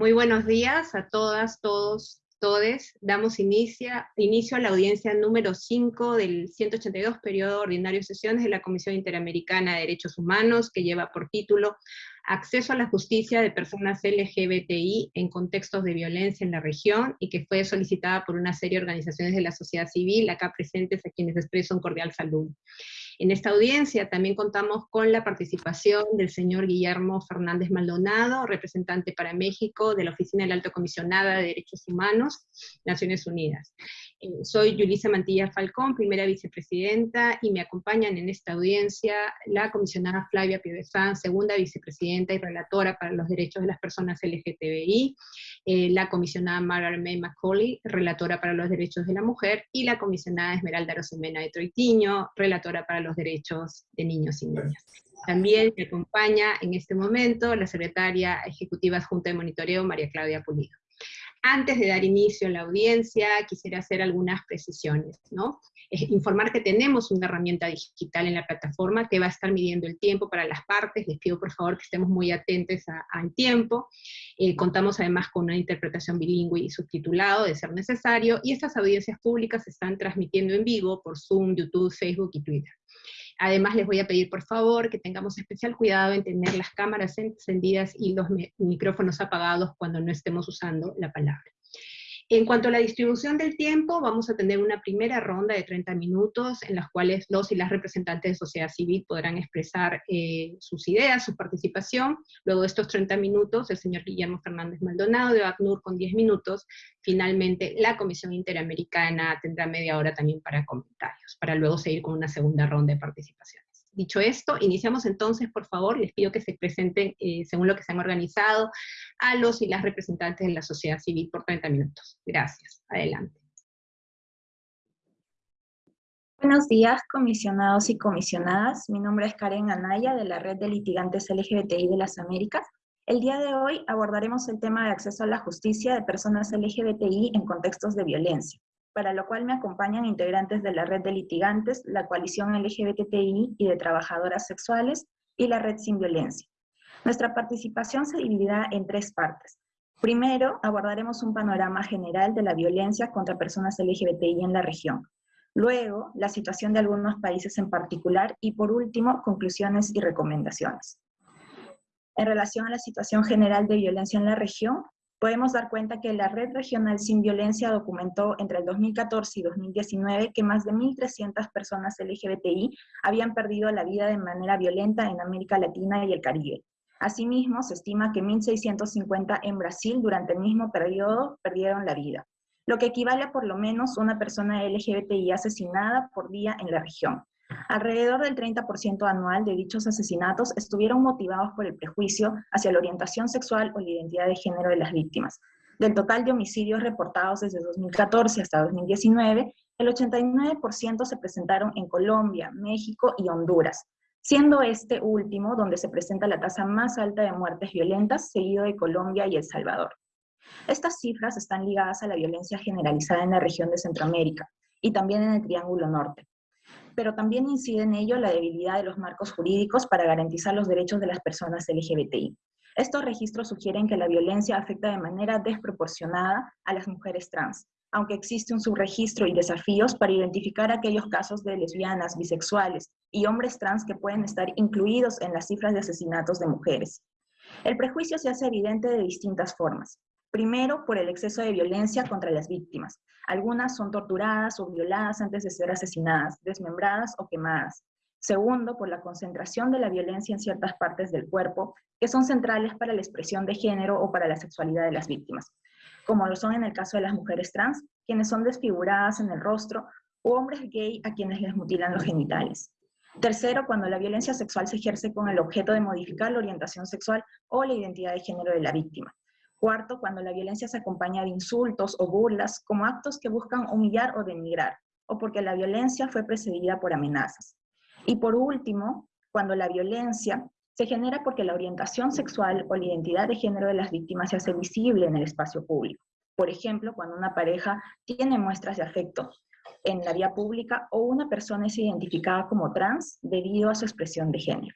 Muy buenos días a todas, todos, todes. Damos inicio, a la audiencia número 5 del 182 periodo ordinario de sesiones de la Comisión Interamericana de Derechos Humanos, que lleva por título Acceso a la justicia de personas LGBTI en contextos de violencia en la región, y que fue solicitada por una serie de organizaciones de la sociedad civil, acá presentes a quienes expreso un cordial saludo. En esta audiencia también contamos con la participación del señor Guillermo Fernández Maldonado, representante para México de la Oficina del Alto Comisionada de Derechos Humanos, Naciones Unidas. Eh, soy Yulisa Mantilla Falcón, primera vicepresidenta, y me acompañan en esta audiencia la comisionada Flavia Piedesan, segunda vicepresidenta y relatora para los derechos de las personas LGTBI, eh, la comisionada Margaret May Macaulay, relatora para los derechos de la mujer, y la comisionada Esmeralda Rosemena de Troitiño, relatora para los derechos de niños y niñas. También me acompaña en este momento la secretaria ejecutiva adjunta de monitoreo, María Claudia Pulido. Antes de dar inicio a la audiencia, quisiera hacer algunas precisiones, ¿no? informar que tenemos una herramienta digital en la plataforma que va a estar midiendo el tiempo para las partes, les pido por favor que estemos muy atentos al tiempo, eh, contamos además con una interpretación bilingüe y subtitulado de ser necesario, y estas audiencias públicas se están transmitiendo en vivo por Zoom, YouTube, Facebook y Twitter. Además, les voy a pedir, por favor, que tengamos especial cuidado en tener las cámaras encendidas y los micrófonos apagados cuando no estemos usando la palabra. En cuanto a la distribución del tiempo, vamos a tener una primera ronda de 30 minutos en las cuales los y las representantes de sociedad civil podrán expresar eh, sus ideas, su participación. Luego de estos 30 minutos, el señor Guillermo Fernández Maldonado de ACNUR con 10 minutos. Finalmente, la Comisión Interamericana tendrá media hora también para comentarios, para luego seguir con una segunda ronda de participación. Dicho esto, iniciamos entonces, por favor, les pido que se presenten, eh, según lo que se han organizado, a los y las representantes de la sociedad civil por 30 minutos. Gracias. Adelante. Buenos días, comisionados y comisionadas. Mi nombre es Karen Anaya, de la Red de Litigantes LGBTI de las Américas. El día de hoy abordaremos el tema de acceso a la justicia de personas LGBTI en contextos de violencia para lo cual me acompañan integrantes de la Red de Litigantes, la Coalición LGBTI y de Trabajadoras Sexuales y la Red Sin Violencia. Nuestra participación se dividirá en tres partes. Primero, abordaremos un panorama general de la violencia contra personas LGBTI en la región. Luego, la situación de algunos países en particular y por último, conclusiones y recomendaciones. En relación a la situación general de violencia en la región, podemos dar cuenta que la Red Regional Sin Violencia documentó entre el 2014 y 2019 que más de 1.300 personas LGBTI habían perdido la vida de manera violenta en América Latina y el Caribe. Asimismo, se estima que 1.650 en Brasil durante el mismo periodo perdieron la vida, lo que equivale a por lo menos una persona LGBTI asesinada por día en la región. Alrededor del 30% anual de dichos asesinatos estuvieron motivados por el prejuicio hacia la orientación sexual o la identidad de género de las víctimas. Del total de homicidios reportados desde 2014 hasta 2019, el 89% se presentaron en Colombia, México y Honduras, siendo este último donde se presenta la tasa más alta de muertes violentas, seguido de Colombia y El Salvador. Estas cifras están ligadas a la violencia generalizada en la región de Centroamérica y también en el Triángulo Norte, pero también incide en ello la debilidad de los marcos jurídicos para garantizar los derechos de las personas LGBTI. Estos registros sugieren que la violencia afecta de manera desproporcionada a las mujeres trans, aunque existe un subregistro y desafíos para identificar aquellos casos de lesbianas, bisexuales y hombres trans que pueden estar incluidos en las cifras de asesinatos de mujeres. El prejuicio se hace evidente de distintas formas. Primero, por el exceso de violencia contra las víctimas. Algunas son torturadas o violadas antes de ser asesinadas, desmembradas o quemadas. Segundo, por la concentración de la violencia en ciertas partes del cuerpo que son centrales para la expresión de género o para la sexualidad de las víctimas, como lo son en el caso de las mujeres trans, quienes son desfiguradas en el rostro, o hombres gay a quienes les mutilan los genitales. Tercero, cuando la violencia sexual se ejerce con el objeto de modificar la orientación sexual o la identidad de género de la víctima. Cuarto, cuando la violencia se acompaña de insultos o burlas como actos que buscan humillar o denigrar, o porque la violencia fue precedida por amenazas. Y por último, cuando la violencia se genera porque la orientación sexual o la identidad de género de las víctimas se hace visible en el espacio público. Por ejemplo, cuando una pareja tiene muestras de afecto en la vía pública o una persona es identificada como trans debido a su expresión de género.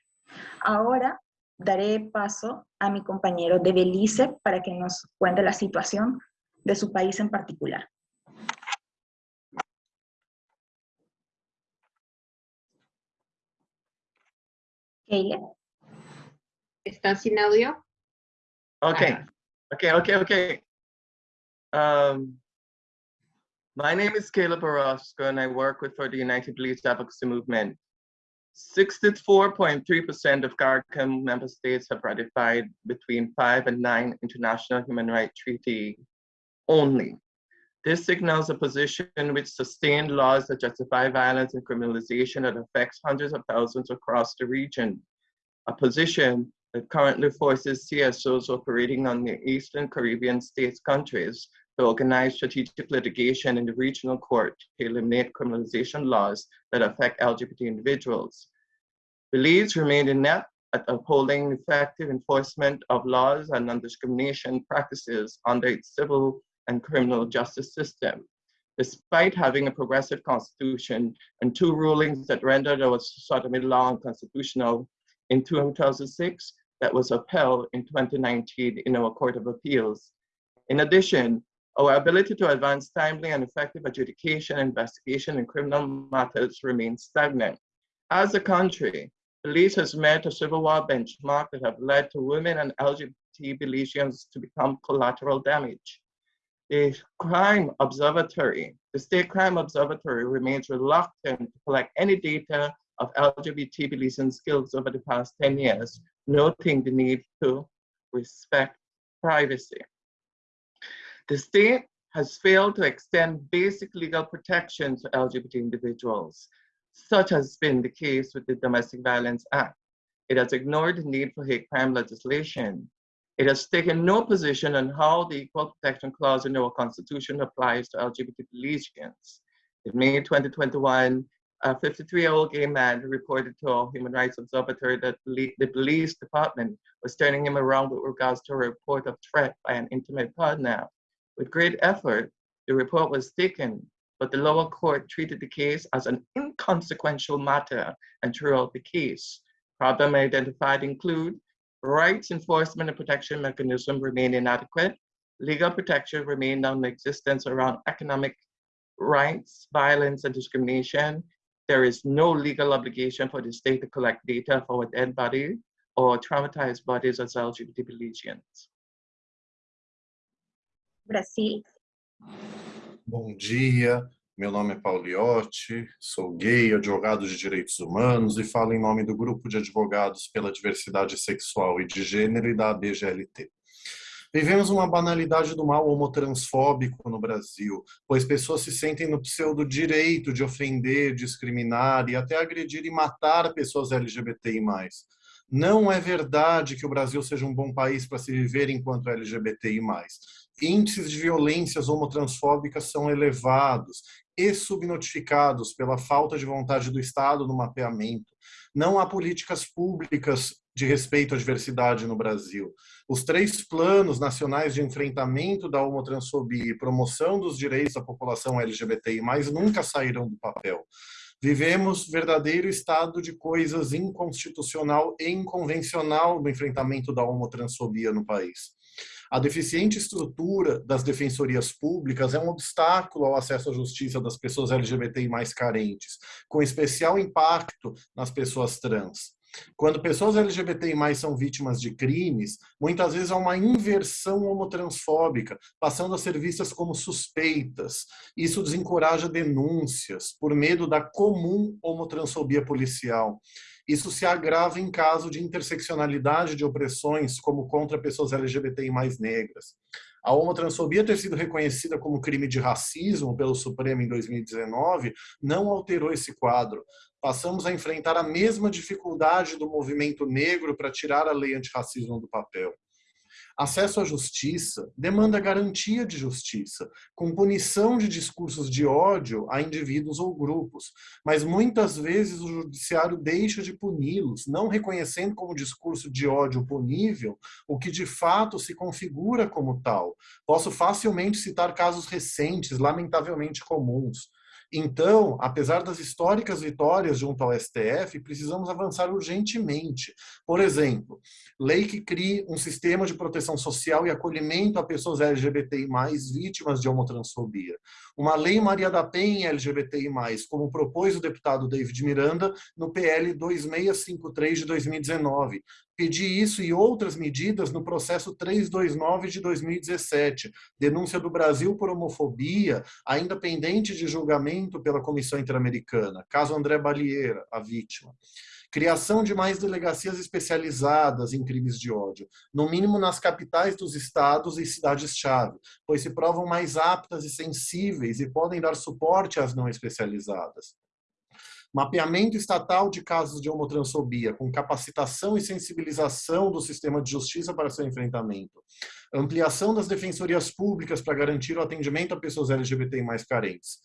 Ahora daré paso a mi compañero de Belice para que nos cuente la situación de su país en particular. Keile. ¿Está sin audio? Okay, ah. okay, okay, okay. Um, my name is Caleb Orozco and I work with for the United Police Advocacy Movement. 64.3% of CARICOM member states have ratified between five and nine international human rights treaty only. This signals a position which sustained laws that justify violence and criminalization that affects hundreds of thousands across the region. A position that currently forces CSOs operating on the Eastern Caribbean states countries to organize strategic litigation in the regional court to eliminate criminalization laws that affect LGBT individuals. Belize remained inept at upholding effective enforcement of laws and non-discrimination practices under its civil and criminal justice system. Despite having a progressive constitution and two rulings that rendered our sodomy law unconstitutional in 2006, that was upheld in 2019 in our Court of Appeals. In addition, our ability to advance timely and effective adjudication and investigation in criminal matters remains stagnant. As a country, Belize has met a civil war benchmark that have led to women and LGBT Belizeans to become collateral damage. The Crime Observatory, the State Crime Observatory remains reluctant to collect any data of LGBT Belizean skills over the past 10 years noting the need to respect privacy. The state has failed to extend basic legal protection to LGBT individuals, such has been the case with the Domestic Violence Act. It has ignored the need for hate crime legislation. It has taken no position on how the Equal Protection Clause in our Constitution applies to LGBT Belizeans. In May 2021, a 53-year-old gay man reported to our Human Rights Observatory that the police department was turning him around with regards to a report of threat by an intimate partner. With great effort, the report was taken, but the lower court treated the case as an inconsequential matter and threw out the case. Problem identified include rights enforcement and protection mechanism remain inadequate, legal protection remain non-existence around economic rights, violence, and discrimination, there is no legal obligation for the state to collect data for a dead body or traumatized bodies as LGBT lesions. Brasil. Bom dia, meu nome é Pauliotti, sou gay, advogado de direitos humanos e falo em nome do Grupo de Advogados pela Diversidade Sexual e de Gênero e da ABGLT. Vivemos uma banalidade do mal homotransfóbico no Brasil, pois pessoas se sentem no pseudo direito de ofender, discriminar e até agredir e matar pessoas LGBTI+. Não é verdade que o Brasil seja um bom país para se viver enquanto LGBTI+. Índices de violências homotransfóbicas são elevados e subnotificados pela falta de vontade do Estado no mapeamento. Não há políticas públicas de respeito à diversidade no Brasil. Os três planos nacionais de enfrentamento da homotransfobia e promoção dos direitos da população LGBTI+, nunca saíram do papel. Vivemos verdadeiro estado de coisas inconstitucional e inconvencional no enfrentamento da homotransfobia no país. A deficiente estrutura das defensorias públicas é um obstáculo ao acesso à justiça das pessoas LGBTI mais carentes, com especial impacto nas pessoas trans. Quando pessoas LGBTI+, são vítimas de crimes, muitas vezes há uma inversão homotransfóbica, passando a ser vistas como suspeitas. Isso desencoraja denúncias, por medo da comum homotransfobia policial. Isso se agrava em caso de interseccionalidade de opressões, como contra pessoas LGBTI mais negras. A homotransfobia ter sido reconhecida como crime de racismo pelo Supremo em 2019 não alterou esse quadro. Passamos a enfrentar a mesma dificuldade do movimento negro para tirar a lei antirracismo do papel. Acesso à justiça demanda garantia de justiça, com punição de discursos de ódio a indivíduos ou grupos, mas muitas vezes o judiciário deixa de puni-los, não reconhecendo como discurso de ódio punível o que de fato se configura como tal. Posso facilmente citar casos recentes, lamentavelmente comuns. Então, apesar das históricas vitórias junto ao STF, precisamos avançar urgentemente. Por exemplo, lei que crie um sistema de proteção social e acolhimento a pessoas LGBTI+, vítimas de homotransfobia. Uma lei Maria da Penha LGBTI+, como propôs o deputado David Miranda no PL 2653 de 2019, Pedi isso e outras medidas no processo 329 de 2017, denúncia do Brasil por homofobia, ainda pendente de julgamento pela Comissão Interamericana, caso André Balieira, a vítima. Criação de mais delegacias especializadas em crimes de ódio, no mínimo nas capitais dos estados e cidades-chave, pois se provam mais aptas e sensíveis e podem dar suporte às não especializadas. Mapeamento estatal de casos de homotransfobia, com capacitação e sensibilização do sistema de justiça para seu enfrentamento, ampliação das defensorias públicas para garantir o atendimento a pessoas LGBTI mais carentes,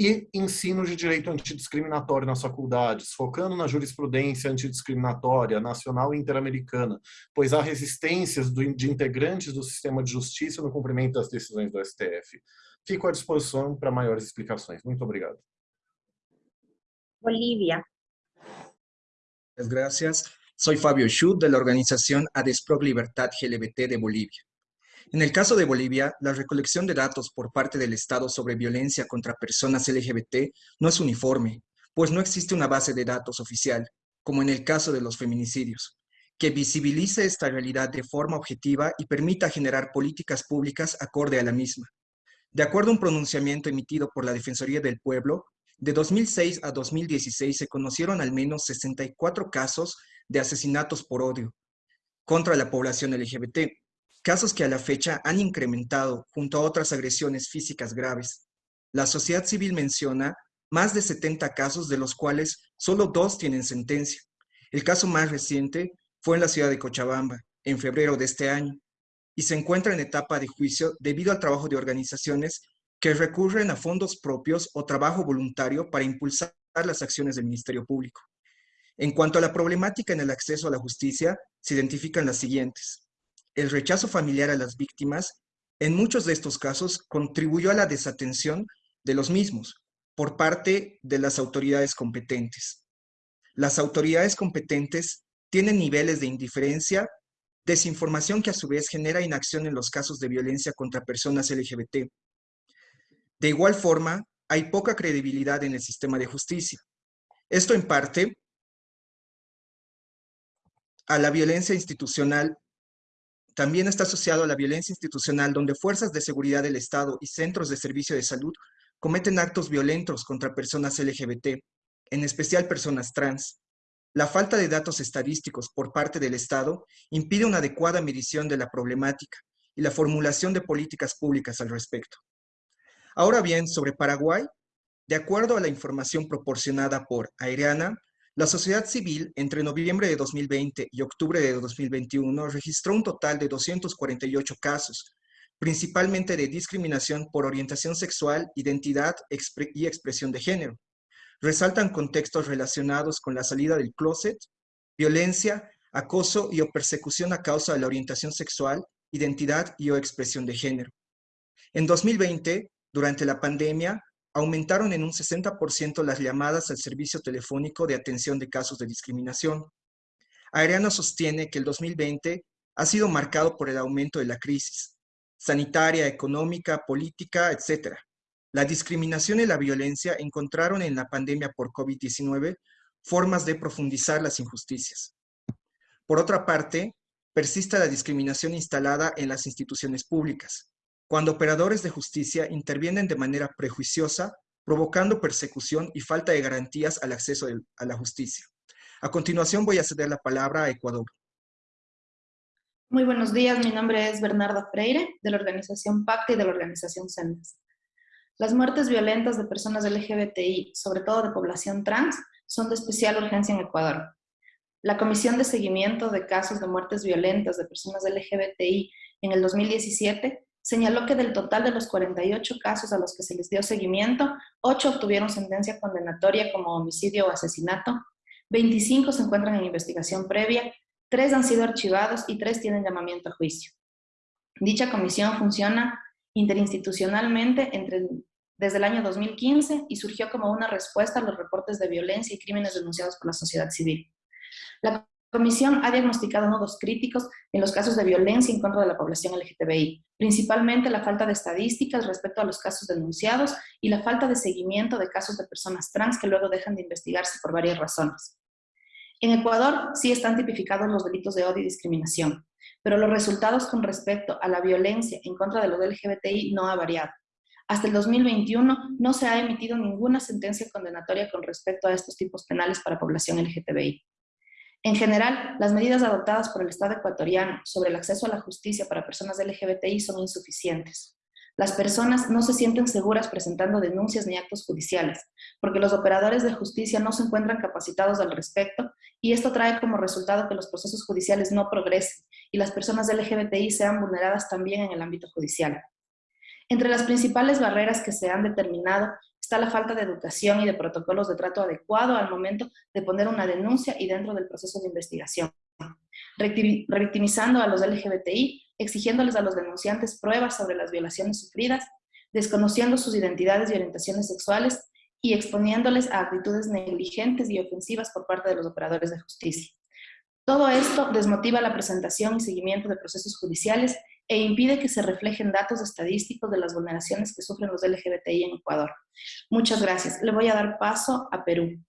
e ensino de direito antidiscriminatório nas faculdades, focando na jurisprudência antidiscriminatória nacional e interamericana, pois há resistências de integrantes do sistema de justiça no cumprimento das decisões do STF. Fico à disposição para maiores explicações. Muito obrigado. Bolivia. Gracias. Soy Fabio Schut de la organización ADESPROC Libertad GLBT de Bolivia. En el caso de Bolivia, la recolección de datos por parte del Estado sobre violencia contra personas LGBT no es uniforme, pues no existe una base de datos oficial, como en el caso de los feminicidios, que visibilice esta realidad de forma objetiva y permita generar políticas públicas acorde a la misma. De acuerdo a un pronunciamiento emitido por la Defensoría del Pueblo, de 2006 a 2016 se conocieron al menos 64 casos de asesinatos por odio contra la población LGBT, casos que a la fecha han incrementado junto a otras agresiones físicas graves. La sociedad civil menciona más de 70 casos de los cuales solo dos tienen sentencia. El caso más reciente fue en la ciudad de Cochabamba, en febrero de este año, y se encuentra en etapa de juicio debido al trabajo de organizaciones que recurren a fondos propios o trabajo voluntario para impulsar las acciones del Ministerio Público. En cuanto a la problemática en el acceso a la justicia, se identifican las siguientes. El rechazo familiar a las víctimas, en muchos de estos casos, contribuyó a la desatención de los mismos por parte de las autoridades competentes. Las autoridades competentes tienen niveles de indiferencia, desinformación que a su vez genera inacción en los casos de violencia contra personas LGBT, de igual forma, hay poca credibilidad en el sistema de justicia. Esto en parte a la violencia institucional, también está asociado a la violencia institucional donde fuerzas de seguridad del Estado y centros de servicio de salud cometen actos violentos contra personas LGBT, en especial personas trans. La falta de datos estadísticos por parte del Estado impide una adecuada medición de la problemática y la formulación de políticas públicas al respecto. Ahora bien, sobre Paraguay, de acuerdo a la información proporcionada por Aereana, la sociedad civil entre noviembre de 2020 y octubre de 2021 registró un total de 248 casos, principalmente de discriminación por orientación sexual, identidad y expresión de género. Resaltan contextos relacionados con la salida del closet, violencia, acoso y o persecución a causa de la orientación sexual, identidad y o expresión de género. En 2020, durante la pandemia, aumentaron en un 60% las llamadas al servicio telefónico de atención de casos de discriminación. Areano sostiene que el 2020 ha sido marcado por el aumento de la crisis sanitaria, económica, política, etc. La discriminación y la violencia encontraron en la pandemia por COVID-19 formas de profundizar las injusticias. Por otra parte, persiste la discriminación instalada en las instituciones públicas, cuando operadores de justicia intervienen de manera prejuiciosa, provocando persecución y falta de garantías al acceso a la justicia. A continuación voy a ceder la palabra a Ecuador. Muy buenos días, mi nombre es Bernardo Freire, de la organización PACTA y de la organización CENDES. Las muertes violentas de personas LGBTI, sobre todo de población trans, son de especial urgencia en Ecuador. La Comisión de Seguimiento de Casos de Muertes Violentas de Personas LGBTI en el 2017 señaló que del total de los 48 casos a los que se les dio seguimiento, 8 obtuvieron sentencia condenatoria como homicidio o asesinato, 25 se encuentran en investigación previa, 3 han sido archivados y 3 tienen llamamiento a juicio. Dicha comisión funciona interinstitucionalmente entre desde el año 2015 y surgió como una respuesta a los reportes de violencia y crímenes denunciados por la sociedad civil. La Comisión ha diagnosticado nudos críticos en los casos de violencia en contra de la población LGTBI, principalmente la falta de estadísticas respecto a los casos denunciados y la falta de seguimiento de casos de personas trans que luego dejan de investigarse por varias razones. En Ecuador sí están tipificados los delitos de odio y discriminación, pero los resultados con respecto a la violencia en contra de los LGBTI no ha variado. Hasta el 2021 no se ha emitido ninguna sentencia condenatoria con respecto a estos tipos penales para población LGTBI. En general, las medidas adoptadas por el Estado ecuatoriano sobre el acceso a la justicia para personas LGBTI son insuficientes. Las personas no se sienten seguras presentando denuncias ni actos judiciales, porque los operadores de justicia no se encuentran capacitados al respecto y esto trae como resultado que los procesos judiciales no progresen y las personas LGBTI sean vulneradas también en el ámbito judicial. Entre las principales barreras que se han determinado está la falta de educación y de protocolos de trato adecuado al momento de poner una denuncia y dentro del proceso de investigación, revictimizando a los LGBTI, exigiéndoles a los denunciantes pruebas sobre las violaciones sufridas, desconociendo sus identidades y orientaciones sexuales y exponiéndoles a actitudes negligentes y ofensivas por parte de los operadores de justicia. Todo esto desmotiva la presentación y seguimiento de procesos judiciales e impide que se reflejen datos estadísticos de las vulneraciones que sufren los LGBTI en Ecuador. Muchas gracias. Le voy a dar paso a Perú.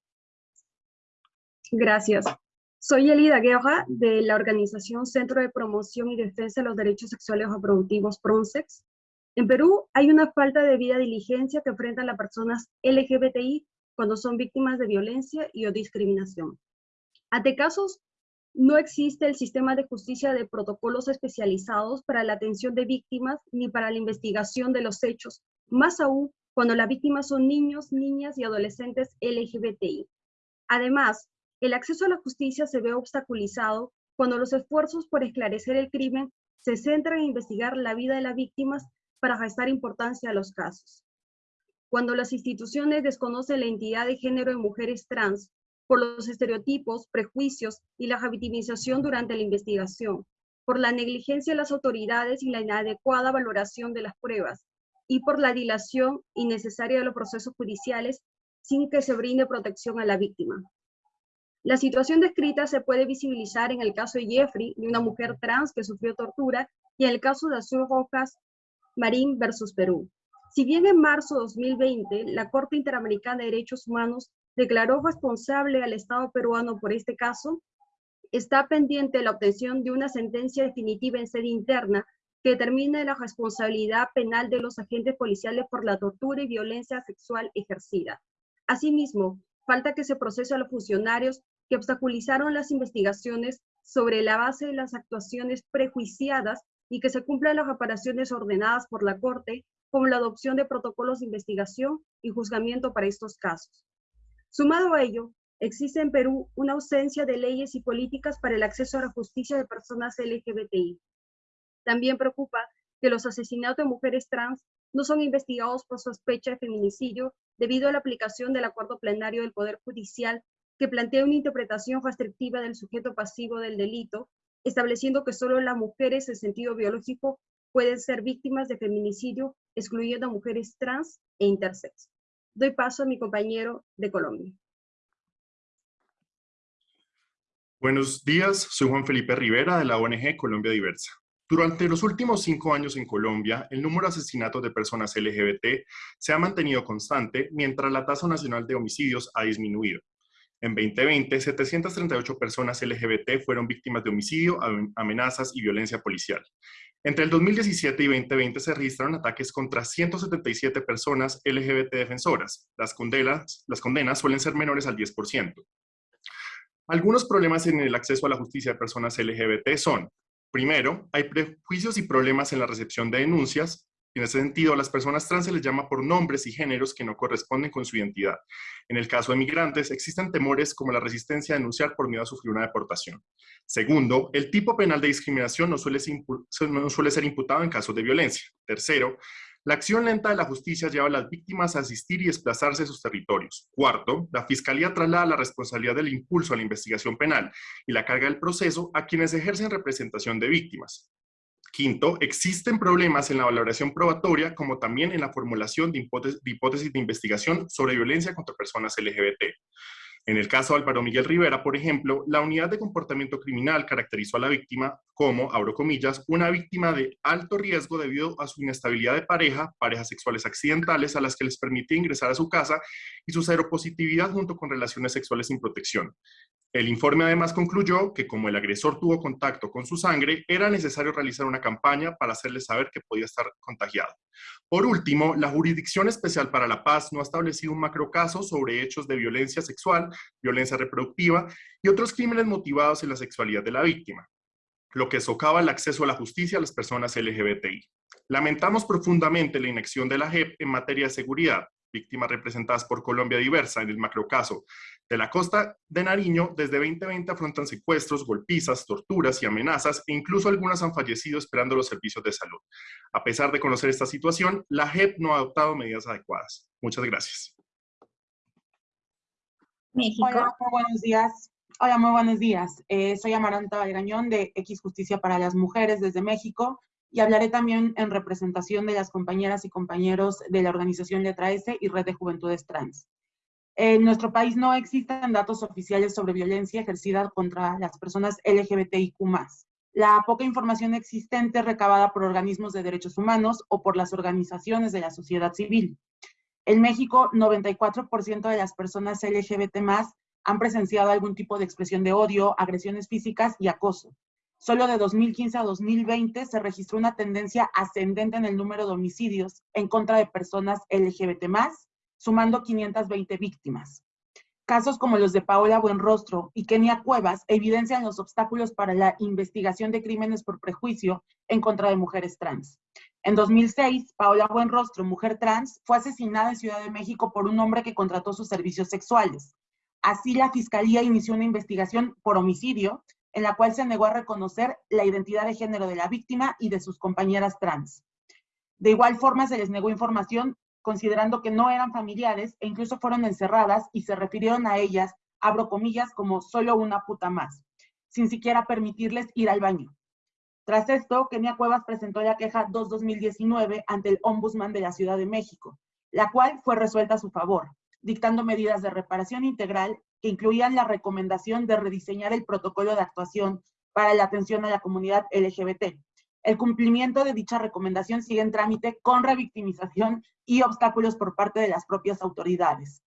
Gracias. Soy Elida Guerra de la organización Centro de Promoción y Defensa de los Derechos Sexuales Reproductivos PRONSEX. En Perú hay una falta de vida diligencia que enfrentan las personas LGBTI cuando son víctimas de violencia y o discriminación. Ante casos no existe el sistema de justicia de protocolos especializados para la atención de víctimas ni para la investigación de los hechos, más aún cuando las víctimas son niños, niñas y adolescentes LGBTI. Además, el acceso a la justicia se ve obstaculizado cuando los esfuerzos por esclarecer el crimen se centran en investigar la vida de las víctimas para restar importancia a los casos. Cuando las instituciones desconocen la identidad de género de mujeres trans por los estereotipos, prejuicios y la victimización durante la investigación, por la negligencia de las autoridades y la inadecuada valoración de las pruebas, y por la dilación innecesaria de los procesos judiciales sin que se brinde protección a la víctima. La situación descrita se puede visibilizar en el caso de Jeffrey, de una mujer trans que sufrió tortura, y en el caso de Azul Rojas Marín versus Perú. Si bien en marzo de 2020 la Corte Interamericana de Derechos Humanos declaró responsable al Estado peruano por este caso, está pendiente la obtención de una sentencia definitiva en sede interna que determine la responsabilidad penal de los agentes policiales por la tortura y violencia sexual ejercida. Asimismo, falta que se procese a los funcionarios que obstaculizaron las investigaciones sobre la base de las actuaciones prejuiciadas y que se cumplan las reparaciones ordenadas por la Corte, como la adopción de protocolos de investigación y juzgamiento para estos casos. Sumado a ello, existe en Perú una ausencia de leyes y políticas para el acceso a la justicia de personas LGBTI. También preocupa que los asesinatos de mujeres trans no son investigados por sospecha de feminicidio debido a la aplicación del acuerdo plenario del Poder Judicial que plantea una interpretación restrictiva del sujeto pasivo del delito, estableciendo que solo las mujeres en sentido biológico pueden ser víctimas de feminicidio, excluyendo a mujeres trans e intersex. Doy paso a mi compañero de Colombia. Buenos días, soy Juan Felipe Rivera de la ONG Colombia Diversa. Durante los últimos cinco años en Colombia, el número de asesinatos de personas LGBT se ha mantenido constante, mientras la tasa nacional de homicidios ha disminuido. En 2020, 738 personas LGBT fueron víctimas de homicidio, amenazas y violencia policial. Entre el 2017 y 2020 se registraron ataques contra 177 personas LGBT defensoras. Las condenas, las condenas suelen ser menores al 10%. Algunos problemas en el acceso a la justicia de personas LGBT son, primero, hay prejuicios y problemas en la recepción de denuncias, en ese sentido, a las personas trans se les llama por nombres y géneros que no corresponden con su identidad. En el caso de migrantes, existen temores como la resistencia a denunciar por miedo a sufrir una deportación. Segundo, el tipo penal de discriminación no suele, ser, imputado en casos de violencia. Tercero, la acción lenta de la justicia lleva a las víctimas a asistir y desplazarse a sus territorios. Cuarto, la Fiscalía traslada la responsabilidad del impulso a la investigación penal y la carga del proceso a quienes ejercen representación de víctimas. Quinto, existen problemas en la valoración probatoria como también en la formulación de hipótesis de, investigación sobre violencia contra personas LGBT. En el caso de Álvaro Miguel Rivera, por ejemplo, la unidad de comportamiento criminal caracterizó a la víctima como, abro comillas, una víctima de alto riesgo debido a su inestabilidad de pareja, parejas sexuales accidentales a las que les permitía ingresar a su casa y su seropositividad junto con relaciones sexuales sin protección. El informe además concluyó que como el agresor tuvo contacto con su sangre, era necesario realizar una campaña para hacerle saber que podía estar contagiado. Por último, la Jurisdicción Especial para la Paz no ha establecido un macrocaso sobre hechos de violencia sexual, violencia reproductiva y otros crímenes motivados en la sexualidad de la víctima, lo que socava el acceso a la justicia a las personas LGBTI. Lamentamos profundamente la inacción de la JEP en materia de seguridad, víctimas representadas por Colombia Diversa en el macrocaso de la costa de Nariño, desde 2020 afrontan secuestros, golpizas, torturas y amenazas, e incluso algunas han fallecido esperando los servicios de salud. A pesar de conocer esta situación, la JEP no ha adoptado medidas adecuadas. Muchas gracias. Hola, muy buenos días. Hola, muy buenos días. Eh, soy Amaranta Valgañón de X Justicia para las Mujeres desde México y hablaré también en representación de las compañeras y compañeros de la organización Letra S y Red de Juventudes Trans. En nuestro país no existen datos oficiales sobre violencia ejercida contra las personas LGBTIQ+. La poca información existente recabada por organismos de derechos humanos o por las organizaciones de la sociedad civil. En México, 94% de las personas LGBT+, han presenciado algún tipo de expresión de odio, agresiones físicas y acoso. Solo de 2015 a 2020 se registró una tendencia ascendente en el número de homicidios en contra de personas LGBT+, sumando 520 víctimas. Casos como los de Paola Buenrostro y Kenia Cuevas evidencian los obstáculos para la investigación de crímenes por prejuicio en contra de mujeres trans. En 2006, Paola Buenrostro, mujer trans, fue asesinada en Ciudad de México por un hombre que contrató sus servicios sexuales. Así, la Fiscalía inició una investigación por homicidio en la cual se negó a reconocer la identidad de género de la víctima y de sus compañeras trans. De igual forma, se les negó información considerando que no eran familiares e incluso fueron encerradas y se refirieron a ellas, abro comillas, como solo una puta más, sin siquiera permitirles ir al baño. Tras esto, Kenia Cuevas presentó la queja 2-2019 ante el Ombudsman de la Ciudad de México, la cual fue resuelta a su favor, dictando medidas de reparación integral que incluían la recomendación de rediseñar el protocolo de actuación para la atención a la comunidad LGBT. El cumplimiento de dicha recomendación sigue en trámite con revictimización y obstáculos por parte de las propias autoridades.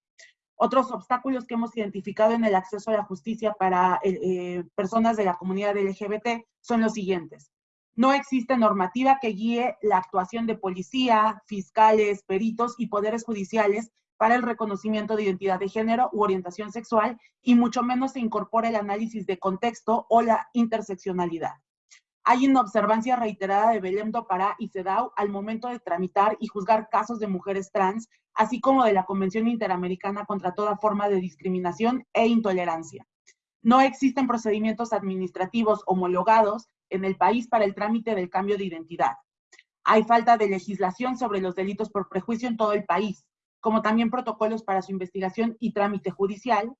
Otros obstáculos que hemos identificado en el acceso a la justicia para eh, eh, personas de la comunidad LGBT son los siguientes. No existe normativa que guíe la actuación de policía, fiscales, peritos y poderes judiciales para el reconocimiento de identidad de género u orientación sexual y mucho menos se incorpora el análisis de contexto o la interseccionalidad. Hay una observancia reiterada de Belém do Pará y CEDAW al momento de tramitar y juzgar casos de mujeres trans, así como de la Convención Interamericana contra toda forma de discriminación e intolerancia. No existen procedimientos administrativos homologados en el país para el trámite del cambio de identidad. Hay falta de legislación sobre los delitos por prejuicio en todo el país como también protocolos para su investigación y trámite judicial.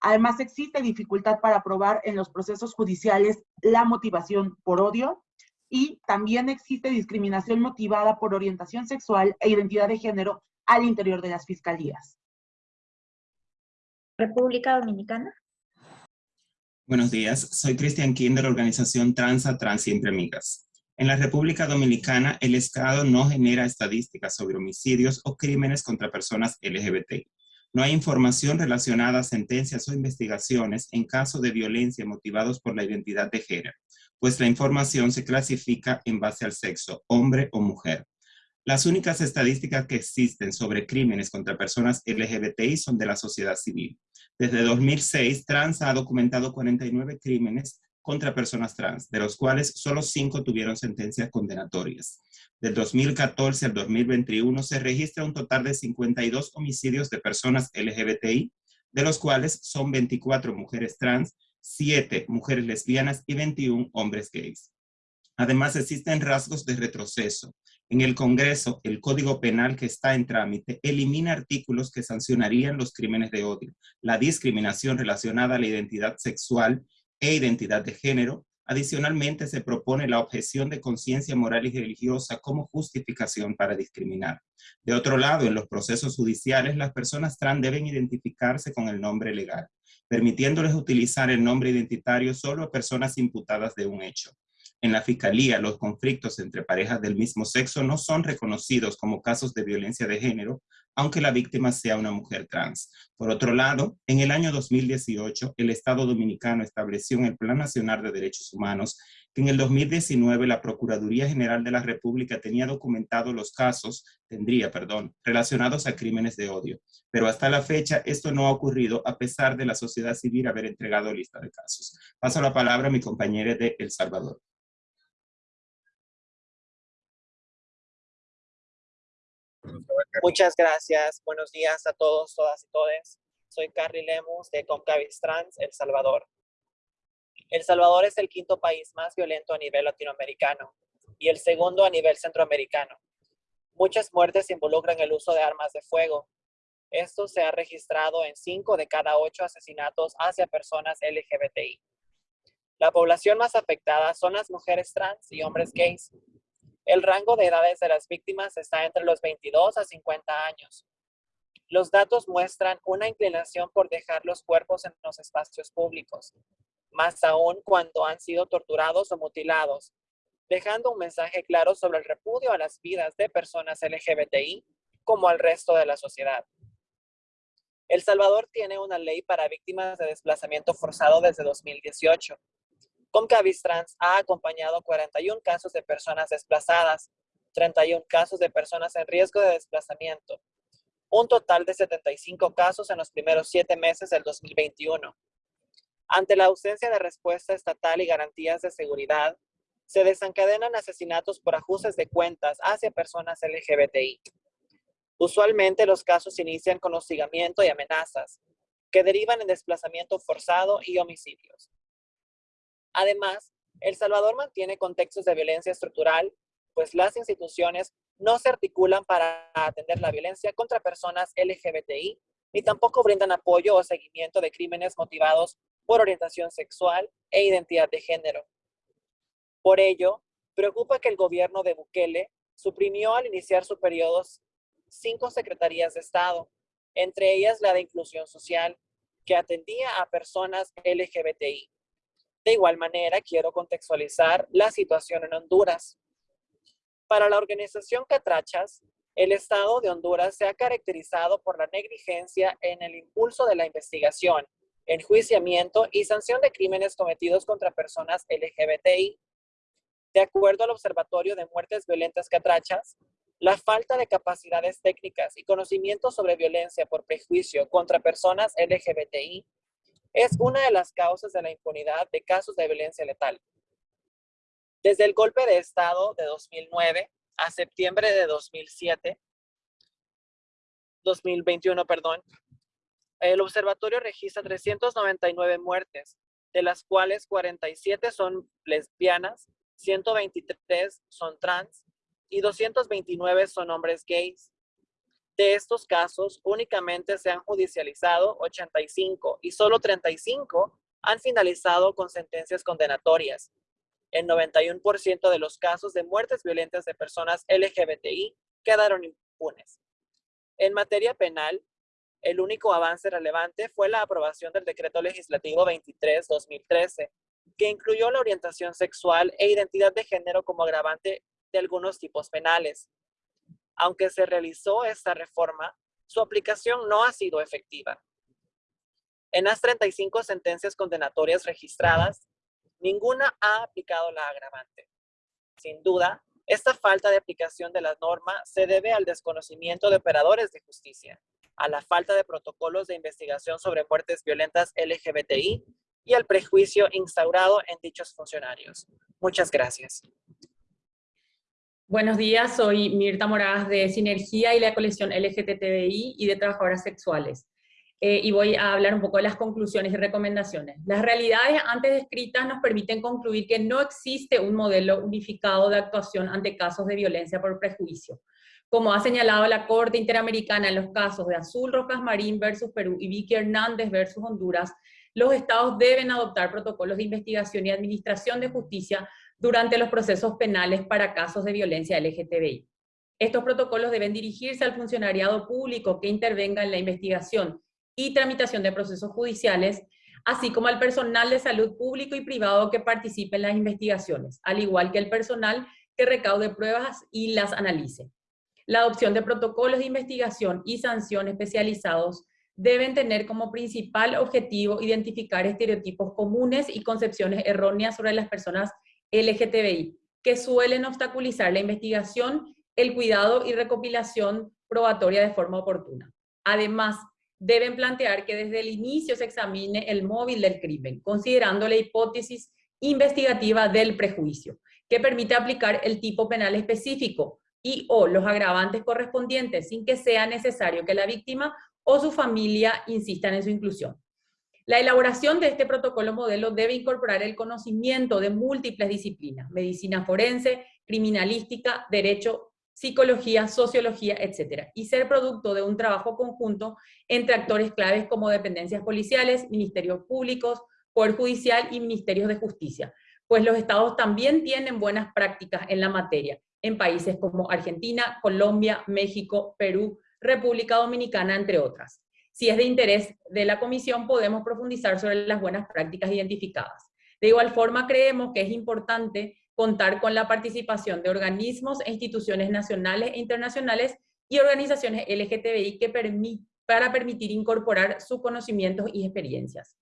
Además, existe dificultad para probar en los procesos judiciales la motivación por odio y también existe discriminación motivada por orientación sexual e identidad de género al interior de las fiscalías. República Dominicana. Buenos días, soy Cristian King de la organización Transa Trans Siempre Amigas. En la República Dominicana, el Estado no genera estadísticas sobre homicidios o crímenes contra personas LGBT. No hay información relacionada a sentencias o investigaciones en caso de violencia motivados por la identidad de género, pues la información se clasifica en base al sexo, hombre o mujer. Las únicas estadísticas que existen sobre crímenes contra personas LGBTI son de la sociedad civil. Desde 2006, Trans ha documentado 49 crímenes contra personas trans, de los cuales solo cinco tuvieron sentencias condenatorias. Del 2014 al 2021 se registra un total de 52 homicidios de personas LGBTI, de los cuales son 24 mujeres trans, 7 mujeres lesbianas y 21 hombres gays. Además, existen rasgos de retroceso. En el Congreso, el Código Penal que está en trámite elimina artículos que sancionarían los crímenes de odio, la discriminación relacionada a la identidad sexual e identidad de género, Adicionalmente, se propone la objeción de conciencia moral y religiosa como justificación para discriminar. De otro lado, en los procesos judiciales, las personas trans deben identificarse con el nombre legal, permitiéndoles utilizar el nombre identitario solo a personas imputadas de un hecho. En la Fiscalía, los conflictos entre parejas del mismo sexo no son reconocidos como casos de violencia de género, aunque la víctima sea una mujer trans. Por otro lado, en el año 2018, el Estado Dominicano estableció en el Plan Nacional de Derechos Humanos que en el 2019 la Procuraduría General de la República tenía documentado los casos, tendría, perdón, relacionados a crímenes de odio. Pero hasta la fecha esto no ha ocurrido a pesar de la sociedad civil haber entregado lista de casos. Paso la palabra a mi compañera de El Salvador. Muchas gracias. Buenos días a todos, todas y todes. Soy Carly Lemus de Concavis Trans, El Salvador. El Salvador es el quinto país más violento a nivel latinoamericano y el segundo a nivel centroamericano. Muchas muertes involucran el uso de armas de fuego. Esto se ha registrado en cinco de cada ocho asesinatos hacia personas LGBTI. La población más afectada son las mujeres trans y hombres gays, el rango de edades de las víctimas está entre los 22 a 50 años. Los datos muestran una inclinación por dejar los cuerpos en los espacios públicos, más aún cuando han sido torturados o mutilados, dejando un mensaje claro sobre el repudio a las vidas de personas LGBTI como al resto de la sociedad. El Salvador tiene una ley para víctimas de desplazamiento forzado desde 2018, Comcavis Trans ha acompañado 41 casos de personas desplazadas, 31 casos de personas en riesgo de desplazamiento, un total de 75 casos en los primeros siete meses del 2021. Ante la ausencia de respuesta estatal y garantías de seguridad, se desencadenan asesinatos por ajustes de cuentas hacia personas LGBTI. Usualmente los casos inician con hostigamiento y amenazas, que derivan en desplazamiento forzado y homicidios. Además, El Salvador mantiene contextos de violencia estructural, pues las instituciones no se articulan para atender la violencia contra personas LGBTI, ni tampoco brindan apoyo o seguimiento de crímenes motivados por orientación sexual e identidad de género. Por ello, preocupa que el gobierno de Bukele suprimió al iniciar su periodo cinco secretarías de Estado, entre ellas la de Inclusión Social, que atendía a personas LGBTI. De igual manera, quiero contextualizar la situación en Honduras. Para la organización Catrachas, el Estado de Honduras se ha caracterizado por la negligencia en el impulso de la investigación, enjuiciamiento y sanción de crímenes cometidos contra personas LGBTI. De acuerdo al Observatorio de Muertes Violentas Catrachas, la falta de capacidades técnicas y conocimientos sobre violencia por prejuicio contra personas LGBTI es una de las causas de la impunidad de casos de violencia letal. Desde el golpe de Estado de 2009 a septiembre de 2007, 2021, perdón, el observatorio registra 399 muertes, de las cuales 47 son lesbianas, 123 son trans y 229 son hombres gays. De estos casos, únicamente se han judicializado 85 y solo 35 han finalizado con sentencias condenatorias. El 91% de los casos de muertes violentas de personas LGBTI quedaron impunes. En materia penal, el único avance relevante fue la aprobación del Decreto Legislativo 23-2013, que incluyó la orientación sexual e identidad de género como agravante de algunos tipos penales. Aunque se realizó esta reforma, su aplicación no ha sido efectiva. En las 35 sentencias condenatorias registradas, ninguna ha aplicado la agravante. Sin duda, esta falta de aplicación de la norma se debe al desconocimiento de operadores de justicia, a la falta de protocolos de investigación sobre muertes violentas LGBTI y al prejuicio instaurado en dichos funcionarios. Muchas gracias. Buenos días, soy Mirta Moradas de Sinergia y la colección LGTBI y de Trabajadoras Sexuales. Eh, y voy a hablar un poco de las conclusiones y recomendaciones. Las realidades antes descritas nos permiten concluir que no existe un modelo unificado de actuación ante casos de violencia por prejuicio. Como ha señalado la Corte Interamericana en los casos de Azul Rojas Marín versus Perú y Vicky Hernández versus Honduras, los estados deben adoptar protocolos de investigación y administración de justicia durante los procesos penales para casos de violencia LGTBI. Estos protocolos deben dirigirse al funcionariado público que intervenga en la investigación y tramitación de procesos judiciales, así como al personal de salud público y privado que participe en las investigaciones, al igual que el personal que recaude pruebas y las analice. La adopción de protocolos de investigación y sanción especializados deben tener como principal objetivo identificar estereotipos comunes y concepciones erróneas sobre las personas LGTBI, que suelen obstaculizar la investigación, el cuidado y recopilación probatoria de forma oportuna. Además, deben plantear que desde el inicio se examine el móvil del crimen, considerando la hipótesis investigativa del prejuicio, que permite aplicar el tipo penal específico y o los agravantes correspondientes sin que sea necesario que la víctima o su familia insistan en su inclusión. La elaboración de este protocolo modelo debe incorporar el conocimiento de múltiples disciplinas, medicina forense, criminalística, derecho, psicología, sociología, etc. Y ser producto de un trabajo conjunto entre actores claves como dependencias policiales, ministerios públicos, Poder Judicial y Ministerios de Justicia, pues los estados también tienen buenas prácticas en la materia, en países como Argentina, Colombia, México, Perú, República Dominicana, entre otras. Si es de interés de la comisión, podemos profundizar sobre las buenas prácticas identificadas. De igual forma, creemos que es importante contar con la participación de organismos e instituciones nacionales e internacionales y organizaciones LGTBI que para permitir incorporar sus conocimientos y experiencias.